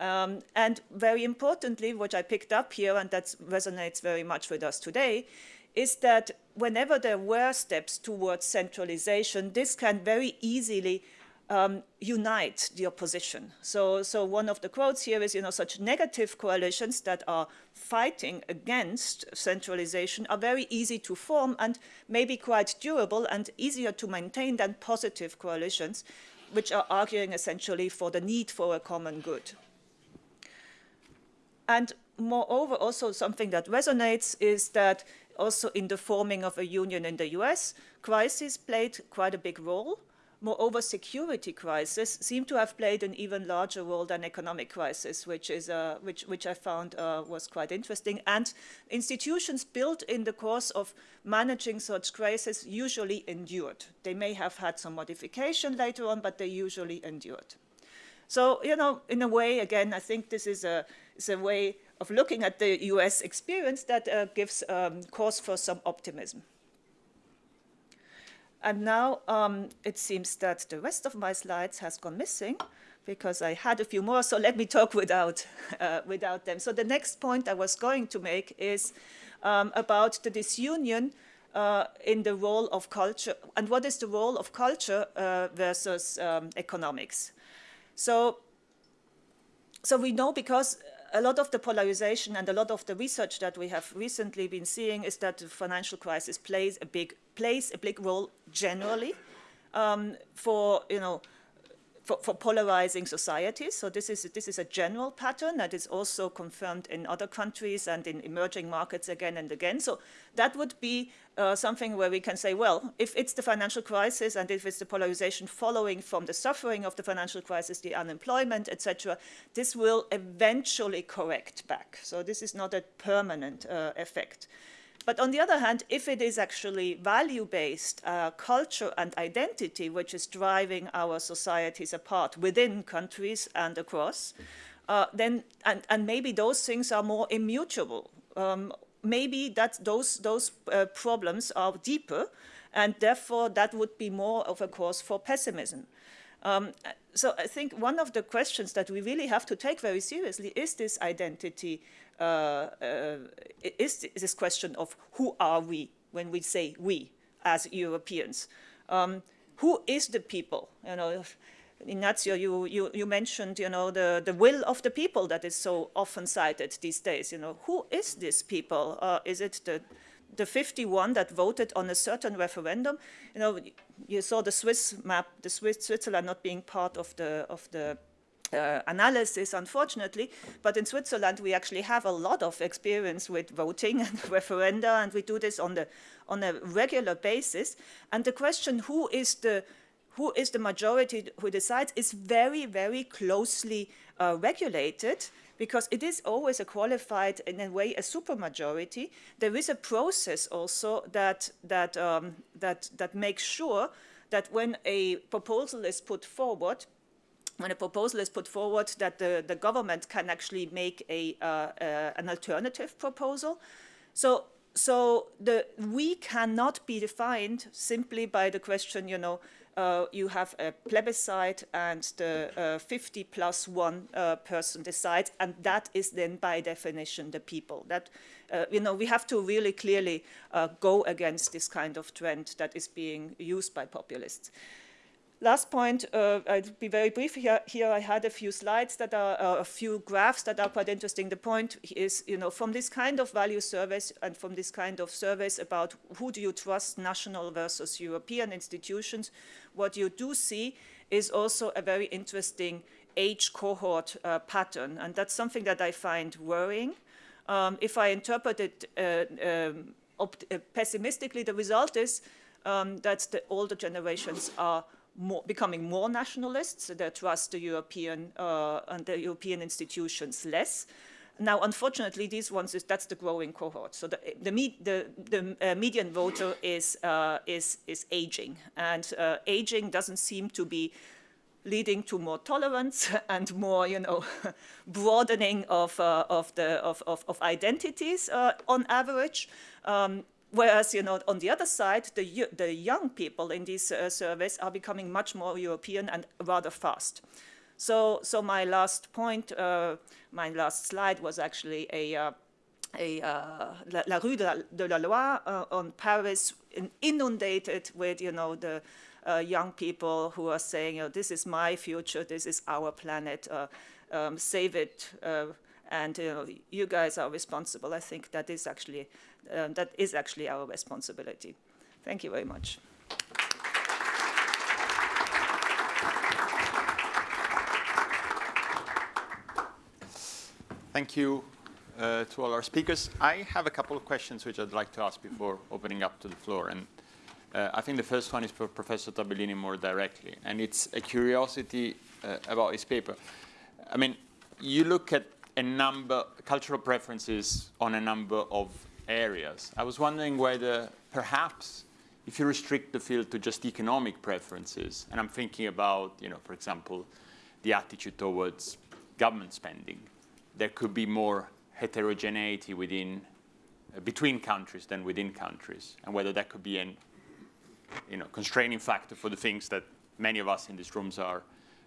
Um, and very importantly, what I picked up here, and that resonates very much with us today, is that whenever there were steps towards centralization, this can very easily um, unite the opposition. So, so one of the quotes here is, you know, such negative coalitions that are fighting against centralization are very easy to form and maybe quite durable and easier to maintain than positive coalitions, which are arguing essentially for the need for a common good. And moreover, also something that resonates is that also in the forming of a union in the US, crisis played quite a big role. Moreover, security crisis seem to have played an even larger role than economic crisis, which, is, uh, which, which I found uh, was quite interesting. And institutions built in the course of managing such crises usually endured. They may have had some modification later on, but they usually endured. So, you know, in a way, again, I think this is a, is a way of looking at the US experience that uh, gives um, cause for some optimism. And now um, it seems that the rest of my slides has gone missing because I had a few more, so let me talk without, uh, without them. So the next point I was going to make is um, about the disunion uh, in the role of culture, and what is the role of culture uh, versus um, economics. So, so we know because a lot of the polarization and a lot of the research that we have recently been seeing is that the financial crisis plays a big plays a big role generally um, for you know for, for, polarizing societies. So this is this is a general pattern that is also confirmed in other countries and in emerging markets again and again. So that would be uh, something where we can say, well, if it's the financial crisis and if it's the polarization following from the suffering of the financial crisis, the unemployment, etc., this will eventually correct back. So this is not a permanent uh, effect. But on the other hand, if it is actually value-based uh, culture and identity which is driving our societies apart within countries and across, uh, then and, and maybe those things are more immutable. Um, maybe that those those uh, problems are deeper, and therefore that would be more of a cause for pessimism. Um, so I think one of the questions that we really have to take very seriously is this identity uh, uh, is this question of who are we when we say we as Europeans. Um, who is the people? You know, Ignazio, you, you, you mentioned, you know, the, the will of the people that is so often cited these days. You know, who is this people? Uh, is it the, the 51 that voted on a certain referendum? You know, you saw the Swiss map, the Swiss, Switzerland not being part of the, of the uh, analysis, unfortunately. But in Switzerland, we actually have a lot of experience with voting and referenda, and we do this on, the, on a regular basis. And the question, who is the, who is the majority who decides, is very, very closely uh, regulated because it is always a qualified, in a way, a supermajority. There is a process also that, that, um, that, that makes sure that when a proposal is put forward, when a proposal is put forward that the, the government can actually make a, uh, uh, an alternative proposal. So, so the, we cannot be defined simply by the question, you know, uh, you have a plebiscite and the uh, 50 plus one uh, person decides, and that is then by definition the people. That, uh, you know, we have to really clearly go against this kind of trend that is being used by populists. Last point, uh, I'll be very brief here. Here I had a few slides that are, uh, a few graphs that are quite interesting. The point is, you know, from this kind of value surveys and from this kind of surveys about who do you trust, national versus European institutions, what you do see is also a very interesting age cohort uh, pattern. And that's something that I find worrying. Um, if I interpret it uh, um, uh, pessimistically, the result is um, that the older generations are more, becoming more nationalists. They trust the European uh, and the European institutions less. Now, unfortunately, these ones is that's the growing cohort. So the the, the, the uh, median voter is uh, is is aging, and uh, aging doesn't seem to be leading to more tolerance and more, you know, broadening of uh, of the of of, of identities uh, on average. Um, Whereas, you know, on the other side, the, the young people in these uh, surveys are becoming much more European and rather fast. So, so my last point, uh, my last slide was actually a, uh, a uh, La, La, Rue de la, de la uh, on Paris, inundated with, you know, the uh, young people who are saying, you know, this is my future, this is our planet, um, save it, and you, know, you guys are responsible. I think that is actually um, that is actually our responsibility. Thank you very much. Thank you uh, to all our speakers. I have a couple of questions which I'd like to ask before opening up to the floor. And uh, I think the first one is for Professor Tabellini more directly. And it's a curiosity uh, about his paper. I mean, you look at a number, cultural preferences on a number of areas. I was wondering whether perhaps if you restrict the field to just economic preferences, and I'm thinking about, you know, for example, the attitude towards government spending, there could be more heterogeneity within, uh, between countries than within countries, and whether that could be an, you know, constraining factor for the things that many of us in these rooms are,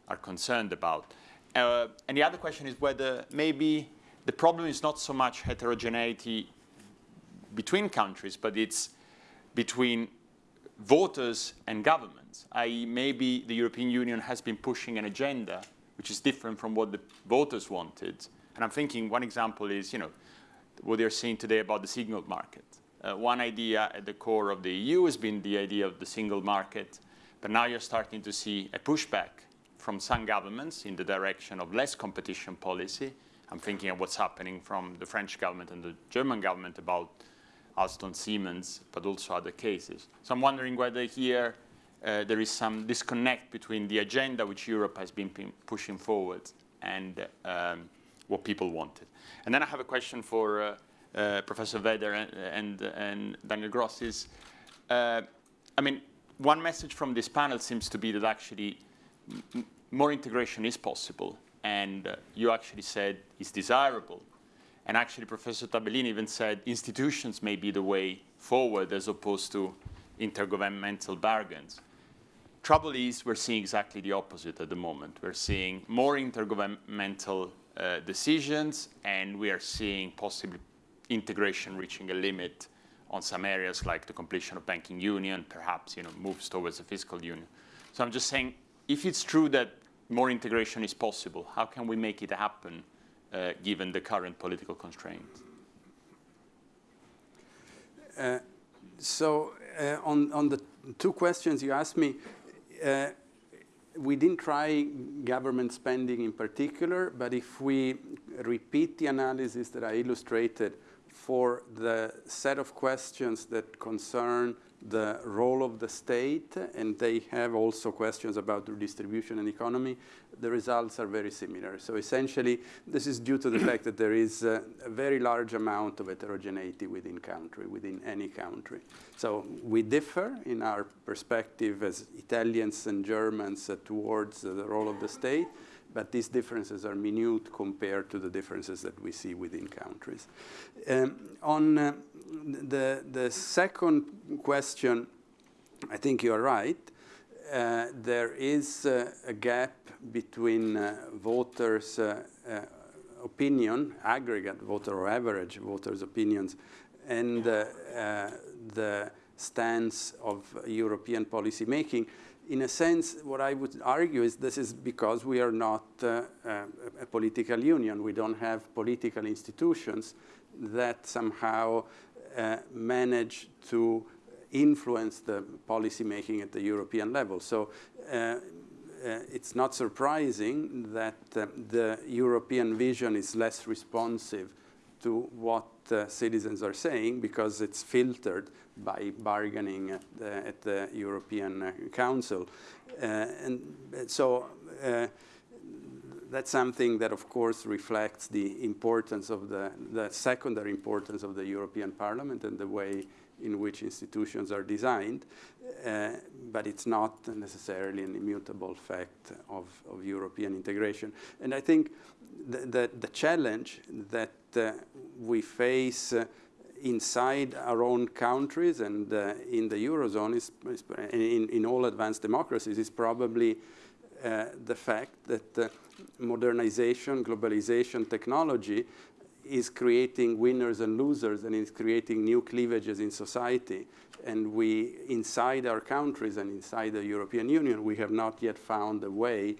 are concerned about. Uh, and the other question is whether maybe the problem is not so much heterogeneity between countries, but it's between voters and governments. I.e., maybe the European Union has been pushing an agenda which is different from what the voters wanted. And I'm thinking one example is, you know, what they're saying today about the single market. Uh, one idea at the core of the EU has been the idea of the single market, but now you're starting to see a pushback from some governments in the direction of less competition policy. I'm thinking of what's happening from the French government and the German government about Alstom Siemens, but also other cases. So I'm wondering whether here uh, there is some disconnect between the agenda which Europe has been pushing forward and um, what people wanted. And then I have a question for uh, uh, Professor Weder and, and, and, Daniel Gros is, uh, I mean, one message from this panel seems to be that actually more integration is possible and uh, you actually said it's desirable and actually, Professor Tabellini even said institutions may be the way forward as opposed to intergovernmental bargains. Trouble is, we're seeing exactly the opposite at the moment. We're seeing more intergovernmental uh, decisions, and we are seeing possibly integration reaching a limit on some areas like the completion of banking union, perhaps you know, moves towards a fiscal union. So I'm just saying, if it's true that more integration is possible, how can we make it happen uh, given the current political constraints? Uh, so uh, on, on the two questions you asked me, uh, we didn't try government spending in particular, but if we repeat the analysis that I illustrated for the set of questions that concern the role of the state, and they have also questions about redistribution and economy, the results are very similar. So essentially, this is due to the fact that there is a, a very large amount of heterogeneity within country, within any country. So we differ in our perspective as Italians and Germans uh, towards uh, the role of the state, but these differences are minute compared to the differences that we see within countries. Um, on uh, the, the second question, I think you're right. Uh, there is uh, a gap between uh, voters' uh, uh, opinion, aggregate voter or average voters' opinions, and the stance of European policy making in a sense, what I would argue is this is because we are not uh, uh, a political union. We don't have political institutions that somehow uh, manage to influence the policy making at the European level. So uh, uh, it's not surprising that uh, the European vision is less responsive to what uh, citizens are saying because it's filtered by bargaining at the, at the European uh, Council. Uh, and so that's something that, of course, reflects the importance of the, the secondary importance of the European Parliament and the way in which institutions are designed, uh, but it's not necessarily an immutable fact of, of European integration. And I think the, the, the challenge that uh, we face uh, inside our own countries and uh, in the Eurozone, is, is in, in all advanced democracies, is probably uh, the fact that uh, modernization, globalization, technology is creating winners and losers and is creating new cleavages in society. And we, inside our countries and inside the European Union, we have not yet found a way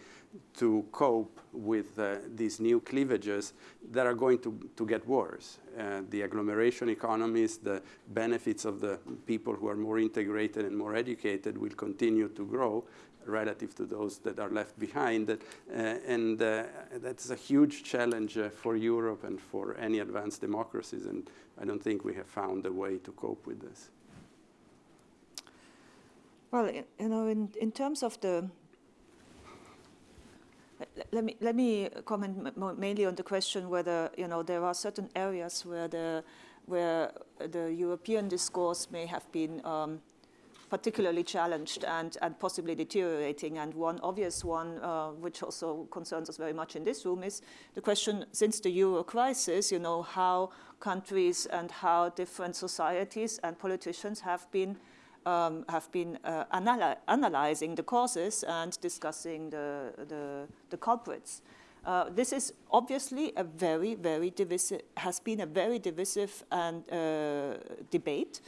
to cope with uh, these new cleavages that are going to, to get worse. Uh, the agglomeration economies, the benefits of the people who are more integrated and more educated will continue to grow relative to those that are left behind. Uh, and uh, that's a huge challenge uh, for Europe and for any advanced democracies. And I don't think we have found a way to cope with this. Well, you know, in, in terms of the let me let me comment mainly on the question whether you know there are certain areas where the where the European discourse may have been um, particularly challenged and, and possibly deteriorating. And one obvious one, uh, which also concerns us very much in this room, is the question, since the euro crisis, you know, how countries and how different societies and politicians have been um, have been uh, analy analyzing the causes and discussing the, the, the culprits. Uh, this is obviously a very, very divisive, has been a very divisive and uh, debate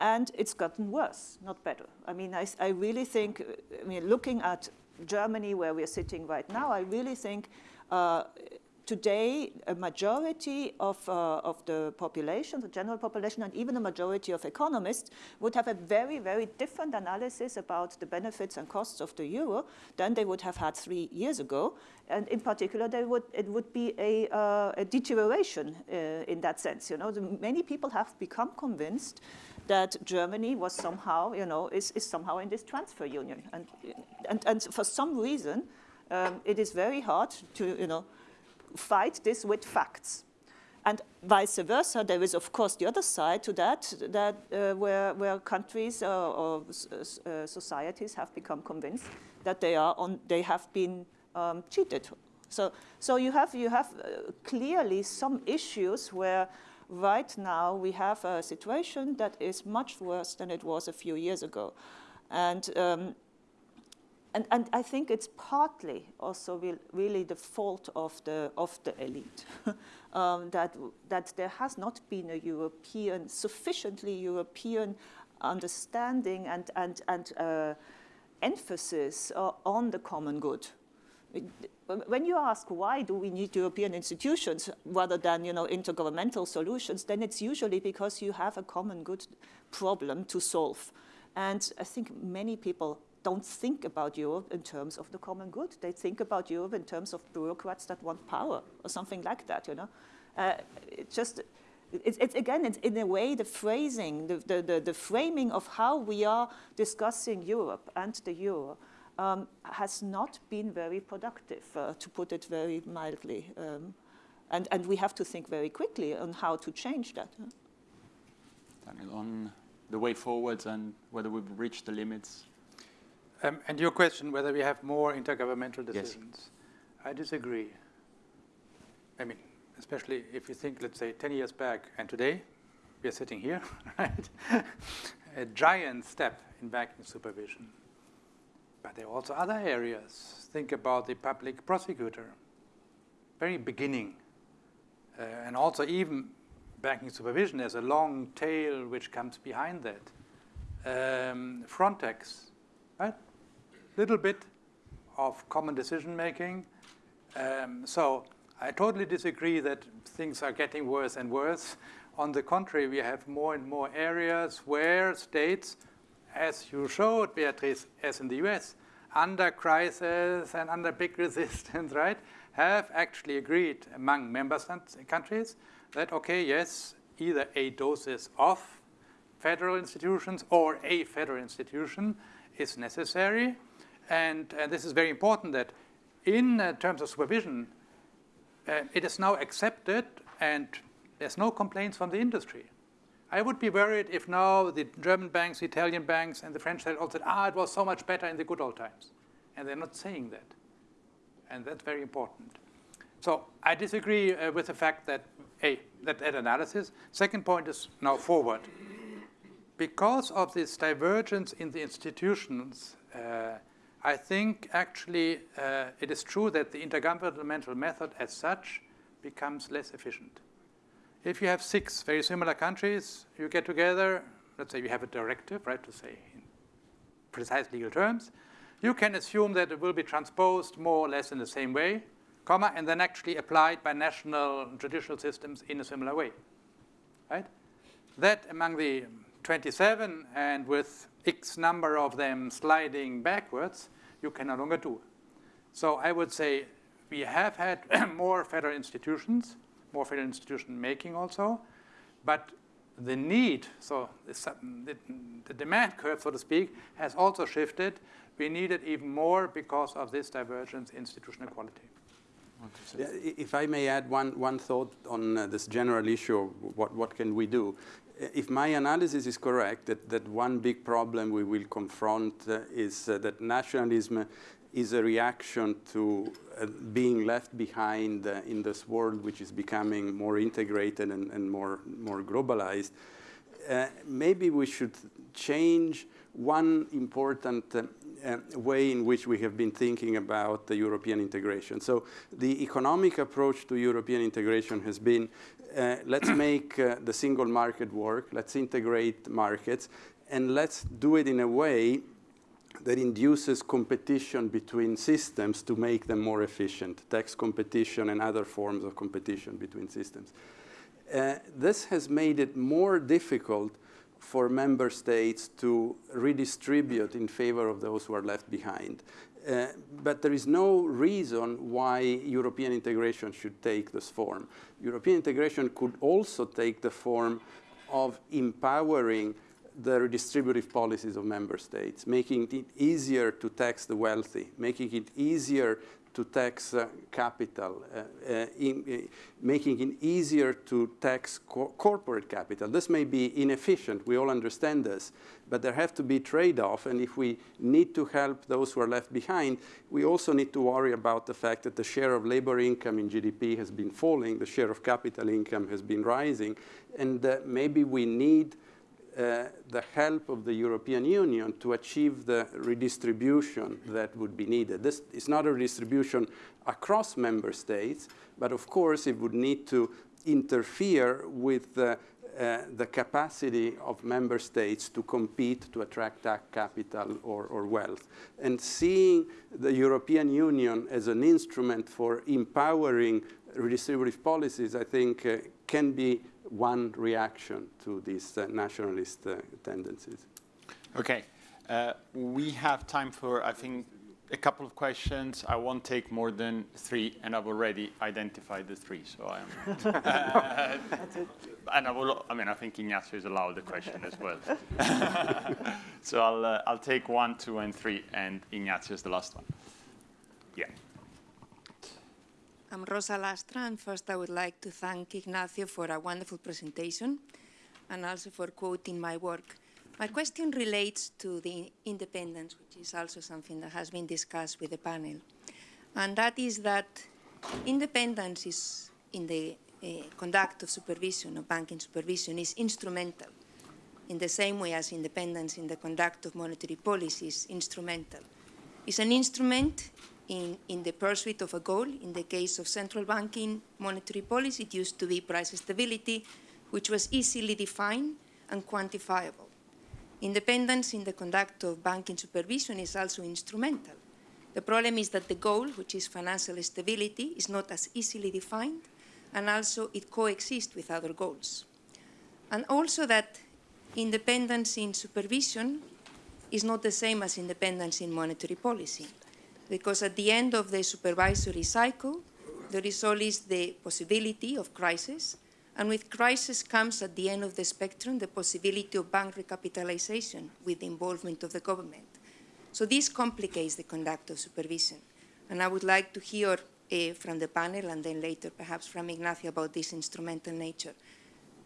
and it's gotten worse, not better. I mean, I, I really think, I mean, looking at Germany, where we're sitting right now, I really think uh, today a majority of, uh, of the population, the general population, and even a majority of economists would have a very, very different analysis about the benefits and costs of the euro than they would have had three years ago. And in particular, they would, it would be a, uh, a deterioration uh, in that sense. You know, the, many people have become convinced that Germany was somehow, you know, is, is somehow in this transfer union. And, and, and for some reason, um, it is very hard to, you know, fight this with facts. And vice versa, there is of course the other side to that, that uh, where, where countries uh, or uh, societies have become convinced that they, are on, they have been um, cheated. So, so you have, you have uh, clearly some issues where right now we have a situation that is much worse than it was a few years ago. And, um, and, and I think it's partly also re really the fault of the, of the elite, um, that, that there has not been a European, sufficiently European understanding and, and, and uh, emphasis uh, on the common good when you ask why do we need European institutions rather than you know, intergovernmental solutions, then it's usually because you have a common good problem to solve. And I think many people don't think about Europe in terms of the common good. They think about Europe in terms of bureaucrats that want power or something like that, you know. Uh, it just, it's, again, it's in a way the phrasing, the, the, the, the framing of how we are discussing Europe and the euro um, has not been very productive, uh, to put it very mildly. Um, and, and we have to think very quickly on how to change that. Daniel, on the way forward and whether we've reached the limits? Um, and your question, whether we have more intergovernmental decisions. Yes. I disagree. I mean, especially if you think, let's say, 10 years back and today, we are sitting here, right? a giant step in banking supervision. But there are also other areas. Think about the public prosecutor, very beginning. Uh, and also even banking supervision, there's a long tail which comes behind that. Um, Frontex, right? little bit of common decision making. Um, so I totally disagree that things are getting worse and worse. On the contrary, we have more and more areas where states, as you showed, Beatrice, as in the US, under crisis and under big resistance, right, have actually agreed among member countries that, okay, yes, either a doses of federal institutions or a federal institution is necessary. And, this is very important that in uh, terms of supervision, uh, it is now accepted and there's no complaints from the industry. I would be worried if now the German banks, the Italian banks, and the French said all said, ah, it was so much better in the good old times. And they're not saying that. And that's very important. So I disagree uh, with the fact that, A, that, that analysis. Second point is now forward. Because of this divergence in the institutions, uh, I think actually uh, it is true that the intergovernmental method as such becomes less efficient. If you have six very similar countries, you get together, let's say you have a directive, right, to say in precise legal terms, you can assume that it will be transposed more or less in the same way, comma, and then actually applied by national judicial systems in a similar way, right? That among the 27 and with X number of them sliding backwards, you can no longer do. So I would say we have had more federal institutions, more federal institution making also. But the need, so the, demand curve, so to speak, has also shifted. We need it even more because of this divergence in institutional quality. If I may add one, one thought on uh, this general issue what, what can we do. If my analysis is correct, that, that one big problem we will confront uh, is uh, that nationalism is a reaction to uh, being left behind uh, in this world which is becoming more integrated and, and more, more globalized. Uh, maybe we should change one important uh, uh, way in which we have been thinking about the European integration. So the economic approach to European integration has been, uh, let's make the single market work, let's integrate markets, and let's do it in a way that induces competition between systems to make them more efficient, tax competition and other forms of competition between systems. Uh, this has made it more difficult for member states to redistribute in favor of those who are left behind. Uh, but there is no reason why European integration should take this form. European integration could also take the form of empowering the redistributive policies of member states, making it easier to tax the wealthy, making it easier to tax uh, capital, uh, uh, in, uh, making it easier to tax co corporate capital. This may be inefficient, we all understand this, but there have to be trade-off, and if we need to help those who are left behind, we also need to worry about the fact that the share of labor income in GDP has been falling, the share of capital income has been rising, and uh, maybe we need the help of the European Union to achieve the redistribution that would be needed. This is not a redistribution across member states, but of course it would need to interfere with the, uh, the capacity of member states to compete to attract capital or, or, wealth. And seeing the European Union as an instrument for empowering redistributive policies, I think, uh, can be one reaction to these uh, nationalist uh, tendencies. Okay. Uh, we have time for, I think, a couple of questions. I won't take more than three, and I've already identified the three, so I am. uh, and I will. I mean, I think Ignazio is allowed the question as well. so I'll uh, I'll take one, two, and three, and Ignazio is the last one. Yeah. I'm Rosa Lastra, and first I would like to thank Ignazio for a wonderful presentation and also for quoting my work. My question relates to the independence, which is also something that has been discussed with the panel. And that is that independence is in the uh, conduct of supervision, of banking supervision, is instrumental in the same way as independence in the conduct of monetary policy is instrumental. It's an instrument in, in the pursuit of a goal. In the case of central banking monetary policy, it used to be price stability, which was easily defined and quantifiable. Independence in the conduct of banking supervision is also instrumental. The problem is that the goal, which is financial stability, is not as easily defined, and also it coexists with other goals. And also that independence in supervision is not the same as independence in monetary policy, because at the end of the supervisory cycle, there is always the possibility of crisis, and with crisis comes at the end of the spectrum the possibility of bank recapitalization with the involvement of the government. So this complicates the conduct of supervision. And I would like to hear uh, from the panel and then later perhaps from Ignazio about this instrumental nature.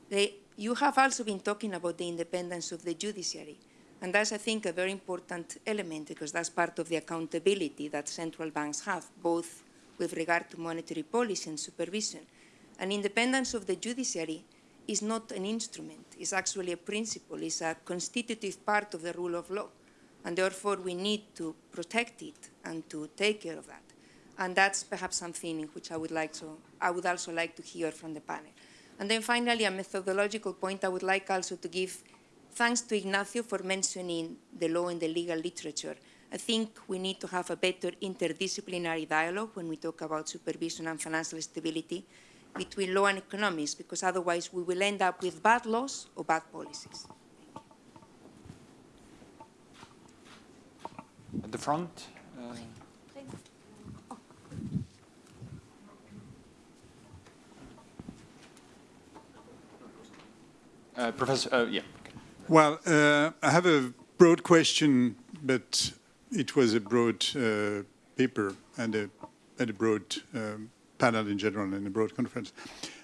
The, you have also been talking about the independence of the judiciary. And that's, I think, a very important element because that's part of the accountability that central banks have, both with regard to monetary policy and supervision. And independence of the judiciary is not an instrument, it's actually a principle, it's a constitutive part of the rule of law. And therefore, we need to protect it and to take care of that. And that's perhaps something in which I would, like to, I would also like to hear from the panel. And then finally, a methodological point, I would like also to give thanks to Ignazio for mentioning the law and the legal literature. I think we need to have a better interdisciplinary dialogue when we talk about supervision and financial stability between law and economics, because otherwise we will end up with bad laws or bad policies. At the front. Uh, uh, Professor, uh, yeah. Well, uh, I have a broad question, but it was a broad uh, paper and a, and a broad um, panel in general and a broad conference.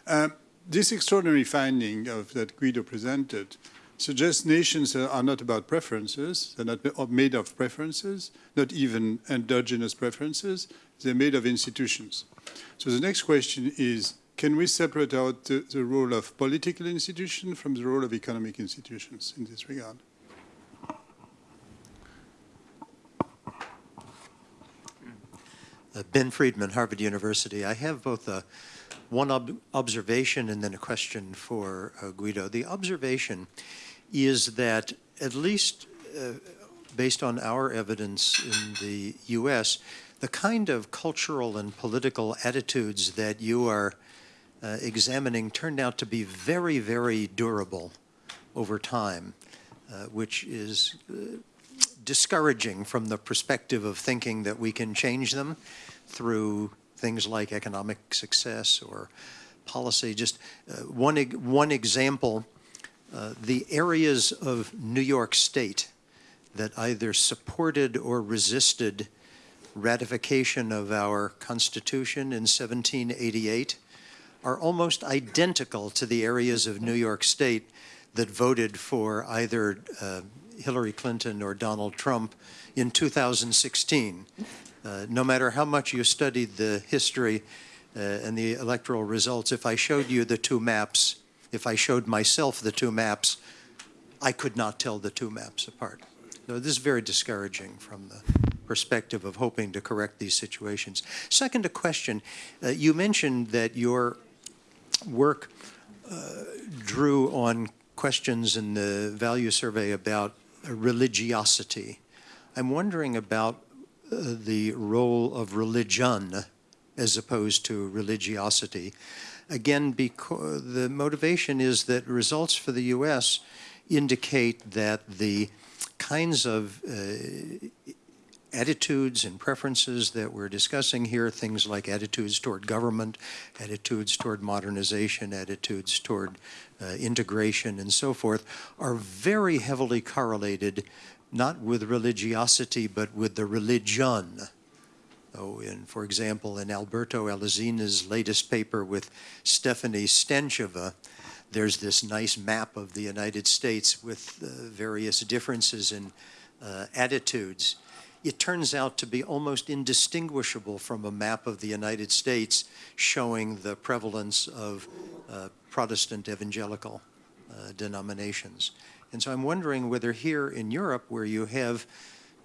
Uh, this extraordinary finding of, that Guido presented suggests nations are not about preferences, they're not made of preferences, not even endogenous preferences, they're made of institutions. So the next question is, can we separate out the, the role of political institutions from the role of economic institutions in this regard? Uh, ben Friedman, Harvard University. I have both a, one ob observation and then a question for uh, Guido. The observation is that at least uh, based on our evidence in the U.S., the kind of cultural and political attitudes that you are uh, examining turned out to be very, very durable over time, uh, which is uh, discouraging from the perspective of thinking that we can change them through things like economic success or policy. Just uh, one, one example, uh, the areas of New York State that either supported or resisted ratification of our Constitution in 1788 are almost identical to the areas of New York State that voted for either uh, Hillary Clinton or Donald Trump in 2016. Uh, no matter how much you studied the history uh, and the electoral results, if I showed you the two maps, if I showed myself the two maps, I could not tell the two maps apart. So this is very discouraging from the perspective of hoping to correct these situations. Second, a question. Uh, you mentioned that your work uh, drew on questions in the value survey about religiosity. I'm wondering about uh, the role of religion as opposed to religiosity. Again, because the motivation is that results for the U.S. indicate that the kinds of uh, attitudes and preferences that we're discussing here, things like attitudes toward government, attitudes toward modernization, attitudes toward uh, integration, and so forth, are very heavily correlated not with religiosity, but with the religion. So in, for example, in Alberto Alesina's latest paper with Stefanie Stantcheva, there's this nice map of the United States with uh, various differences in uh, attitudes it turns out to be almost indistinguishable from a map of the United States showing the prevalence of uh, Protestant evangelical uh, denominations. And so I'm wondering whether here in Europe, where you have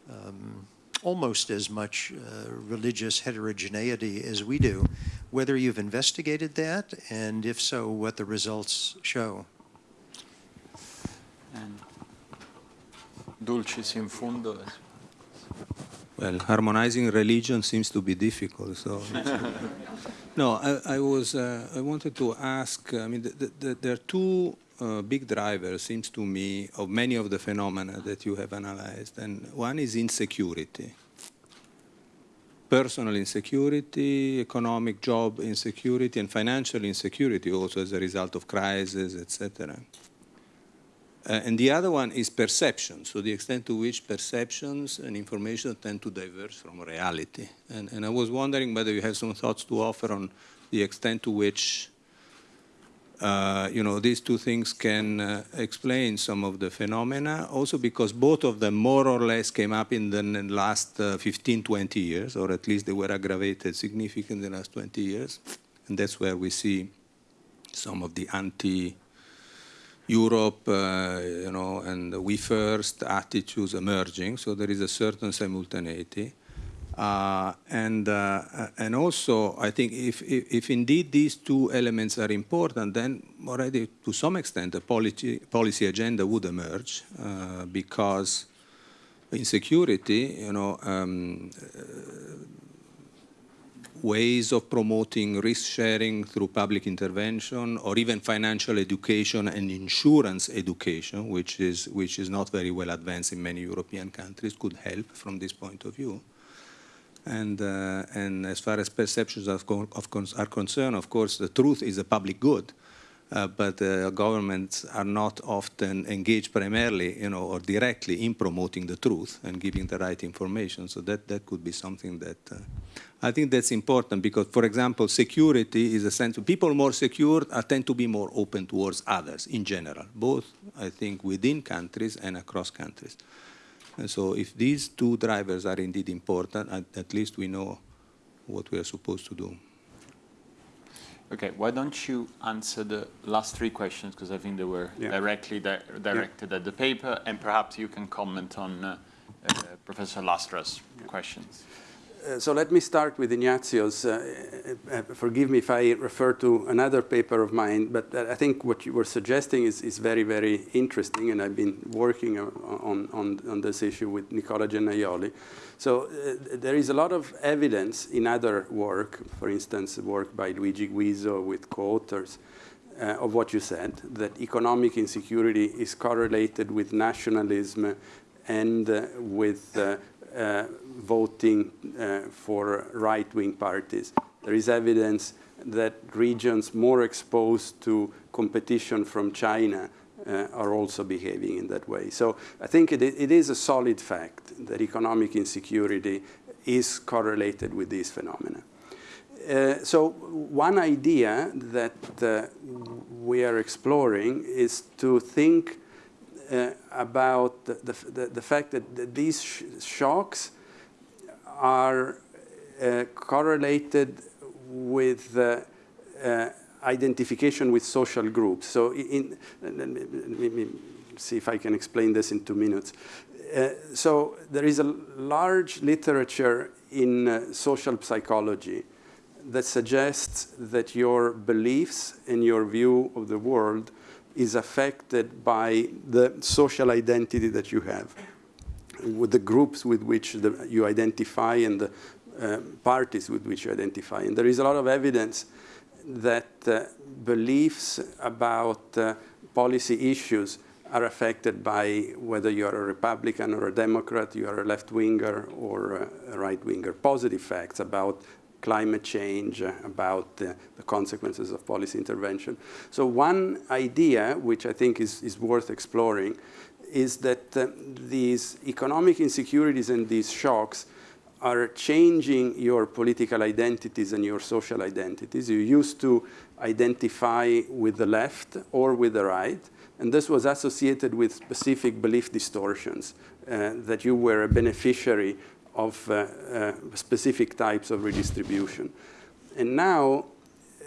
um, almost as much uh, religious heterogeneity as we do, whether you've investigated that, and if so, what the results show. And Dulcis in fundo. Well, harmonizing religion seems to be difficult. So, no, I, I was. Uh, I wanted to ask. I mean, the, the, there are two uh, big drivers, seems to me, of many of the phenomena that you have analyzed, and one is insecurity. Personal insecurity, economic job insecurity, and financial insecurity also as a result of crisis, etc. Uh, and the other one is perception, so the extent to which perceptions and information tend to diverge from reality. And, and I was wondering whether you have some thoughts to offer on the extent to which uh, you know, these two things can uh, explain some of the phenomena, also because both of them more or less came up in the last uh, 15, 20 years, or at least they were aggravated significantly in the last 20 years. And that's where we see some of the anti Europe, uh, you know, and we first attitudes emerging. So there is a certain simultaneity. Uh, and, uh, and also, I think if, if, if, indeed these two elements are important, then already to some extent a policy, policy agenda would emerge uh, because insecurity, you know, um, ways of promoting risk sharing through public intervention or even financial education and insurance education, which is, which is not very well advanced in many European countries, could help from this point of view. And, uh, and as far as perceptions of are concerned, of course, the truth is a public good. Uh, but uh, governments are not often engaged primarily, you know, or directly in promoting the truth and giving the right information. So that, that could be something that uh, I think that's important because, for example, security is a sense of people more secure tend to be more open towards others in general, both, I think, within countries and across countries. And so if these two drivers are indeed important, at, at least we know what we are supposed to do. Okay, why don't you answer the last three questions, because I think they were yeah. directly di directed yeah. at the paper, and perhaps you can comment on uh, uh, Professor Lastra's yeah. questions. Uh, so let me start with Ignazio's. Uh, uh, forgive me if I refer to another paper of mine, but I think what you were suggesting is, is very, very interesting, and I've been working on, on, on this issue with Nicola Gennaioli. So uh, there is a lot of evidence in other work, for instance, work by Luigi Guiso with co-authors, uh, of what you said, that economic insecurity is correlated with nationalism and uh, with uh, voting uh, for right-wing parties. There is evidence that regions more exposed to competition from China uh, are also behaving in that way. So I think it, it is a solid fact that economic insecurity is correlated with these phenomena. Uh, so one idea that uh, we are exploring is to think uh, about the, the, the, fact that these sh shocks are uh, correlated with uh, uh, identification with social groups. So in, let me see if I can explain this in two minutes. Uh, so there is a large literature in uh, social psychology that suggests that your beliefs and your view of the world is affected by the social identity that you have, with the groups with which the, you identify and the uh, parties with which you identify. And there is a lot of evidence that uh, beliefs about uh, policy issues are affected by whether you're a Republican or a Democrat, you are a left-winger or a right-winger. Positive facts about climate change, uh, about the consequences of policy intervention. So one idea, which I think is, is worth exploring, is that uh, these economic insecurities and these shocks are changing your political identities and your social identities. You used to identify with the left or with the right, and this was associated with specific belief distortions, uh, that you were a beneficiary of uh, uh, specific types of redistribution. And now,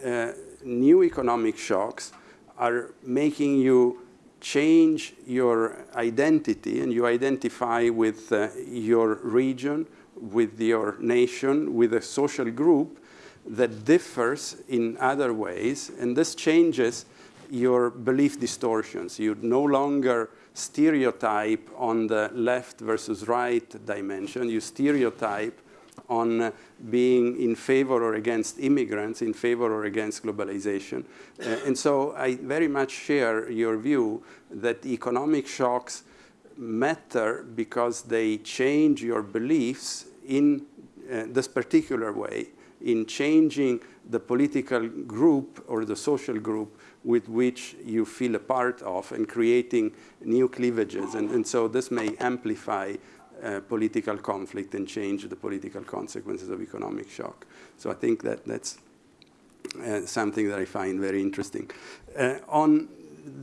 uh, new economic shocks are making you change your identity and you identify with uh, your region, with your nation, with a social group that differs in other ways. And this changes your belief distortions. You no longer stereotype on the left versus right dimension. You stereotype on being in favor or against immigrants, in favor or against globalization. Uh, and so I very much share your view that economic shocks matter because they change your beliefs in uh, this particular way, in changing the political group or the social group with which you feel a part of and creating new cleavages. And, and so this may amplify uh, political conflict and change the political consequences of economic shock. So I think that that's uh, something that I find very interesting. Uh, on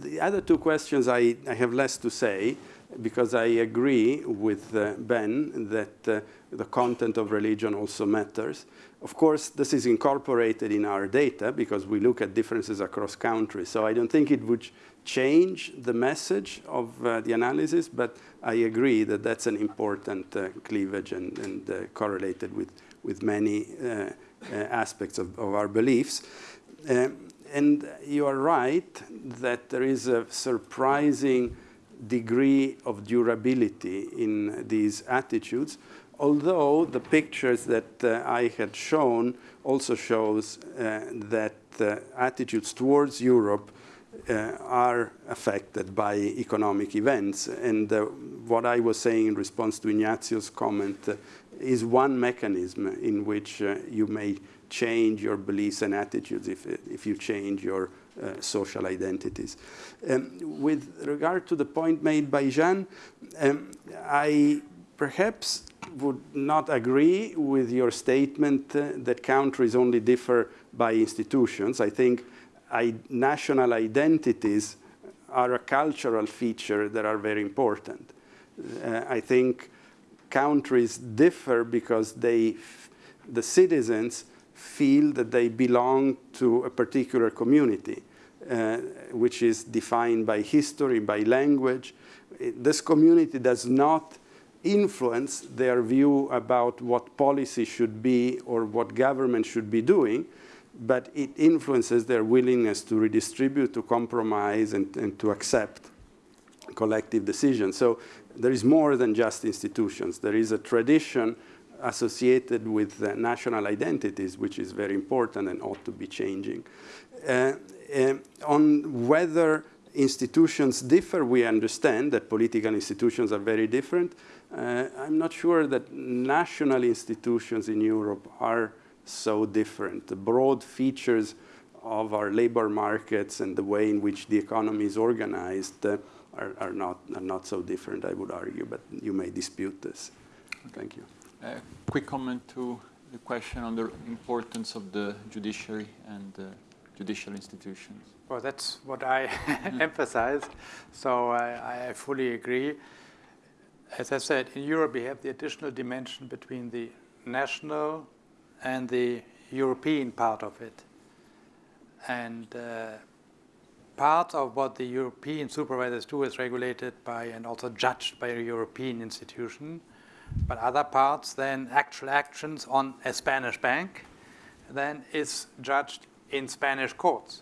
the other two questions, I, I have less to say because I agree with uh, Ben that uh, the content of religion also matters. Of course, this is incorporated in our data because we look at differences across countries. So I don't think it would change the message of uh, the analysis, but I agree that that's an important uh, cleavage and, and uh, correlated with, with many uh, uh, aspects of, of, our beliefs. Um, and you are right that there is a surprising degree of durability in these attitudes, although the pictures that uh, I had shown also shows uh, that uh, attitudes towards Europe uh, are affected by economic events. And uh, what I was saying in response to Ignazio's comment uh, is one mechanism in which you may change your beliefs and attitudes if, if you change your social identities. Um, with regard to the point made by Jean, um, I perhaps would not agree with your statement uh, that countries only differ by institutions. I think I, national identities are a cultural feature that are very important. Uh, I think countries differ because they, the citizens feel that they belong to a particular community, uh, which is defined by history, by language. This community does not influence their view about what policy should be or what government should be doing, but it influences their willingness to redistribute, to compromise, and, and to accept collective decisions. So there is more than just institutions. There is a tradition associated with uh, national identities, which is very important and ought to be changing. Uh, uh, on whether institutions differ, we understand that political institutions are very different. Uh, I'm not sure that national institutions in Europe are so different. The broad features of our labor markets and the way in which the economy is organized uh, are, are, not, are not so different, I would argue, but you may dispute this. Thank you. A quick comment to the question on the importance of the judiciary and uh, judicial institutions. Well, that's what I emphasize. So I, I, fully agree. As I said, in Europe, we have the additional dimension between the national and the European part of it. And uh, part of what the European supervisors do is regulated by and also judged by a European institution but other parts, then actual actions on a Spanish bank, then is judged in Spanish courts.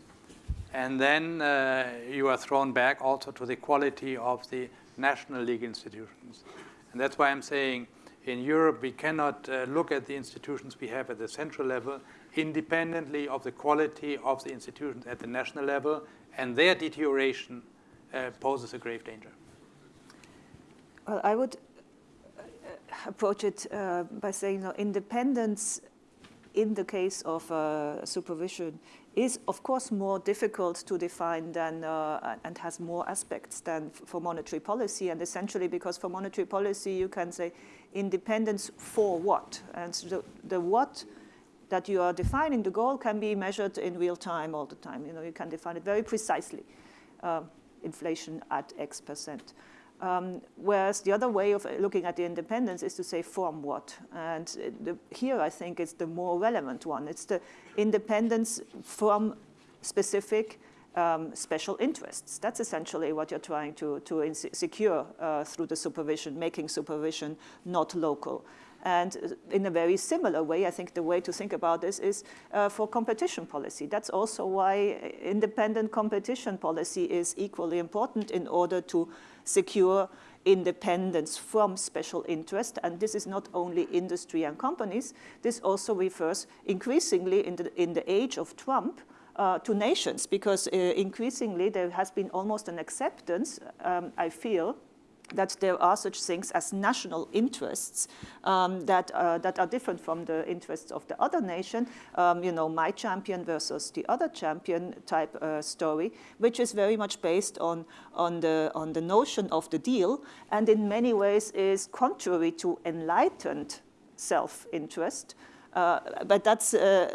And then uh, you are thrown back also to the quality of the national legal institutions. And that's why I'm saying in Europe we cannot uh, look at the institutions we have at the central level independently of the quality of the institutions at the national level, and their deterioration uh, poses a grave danger. Well, I would approach it uh, by saying you know, independence in the case of uh, supervision is of course more difficult to define than uh, and has more aspects than for monetary policy. And essentially because for monetary policy you can say independence for what? And so the, the what that you are defining the goal can be measured in real time all the time. You know you can define it very precisely. Uh, inflation at x percent um, whereas the other way of looking at the independence is to say from what. And the, here I think it's the more relevant one. It's the independence from specific um, special interests. That's essentially what you're trying to, to secure uh, through the supervision, making supervision not local. And uh, in a very similar way, I think the way to think about this is uh, for competition policy. That's also why independent competition policy is equally important in order to secure independence from special interest. And this is not only industry and companies, this also refers increasingly in the, in the age of Trump uh, to nations, because uh, increasingly there has been almost an acceptance, um, I feel, that there are such things as national interests um, that, uh, that are different from the interests of the other nation, um, you know, my champion versus the other champion type uh, story, which is very much based on, on, the, on the notion of the deal and in many ways is contrary to enlightened self-interest, uh, but that's, uh,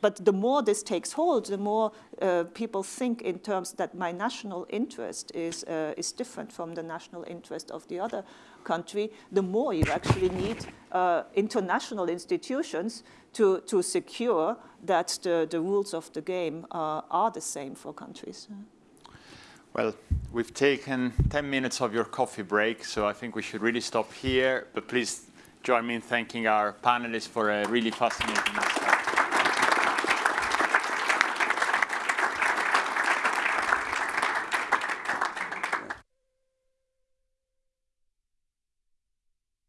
but the more this takes hold, the more uh, people think in terms that my national interest is, uh, is different from the national interest of the other country, the more you actually need uh, international institutions to, to secure that the, the rules of the game are the same for countries. Well, we've taken 10 minutes of your coffee break, so I think we should really stop here. But please join me in thanking our panelists for a really fascinating discussion.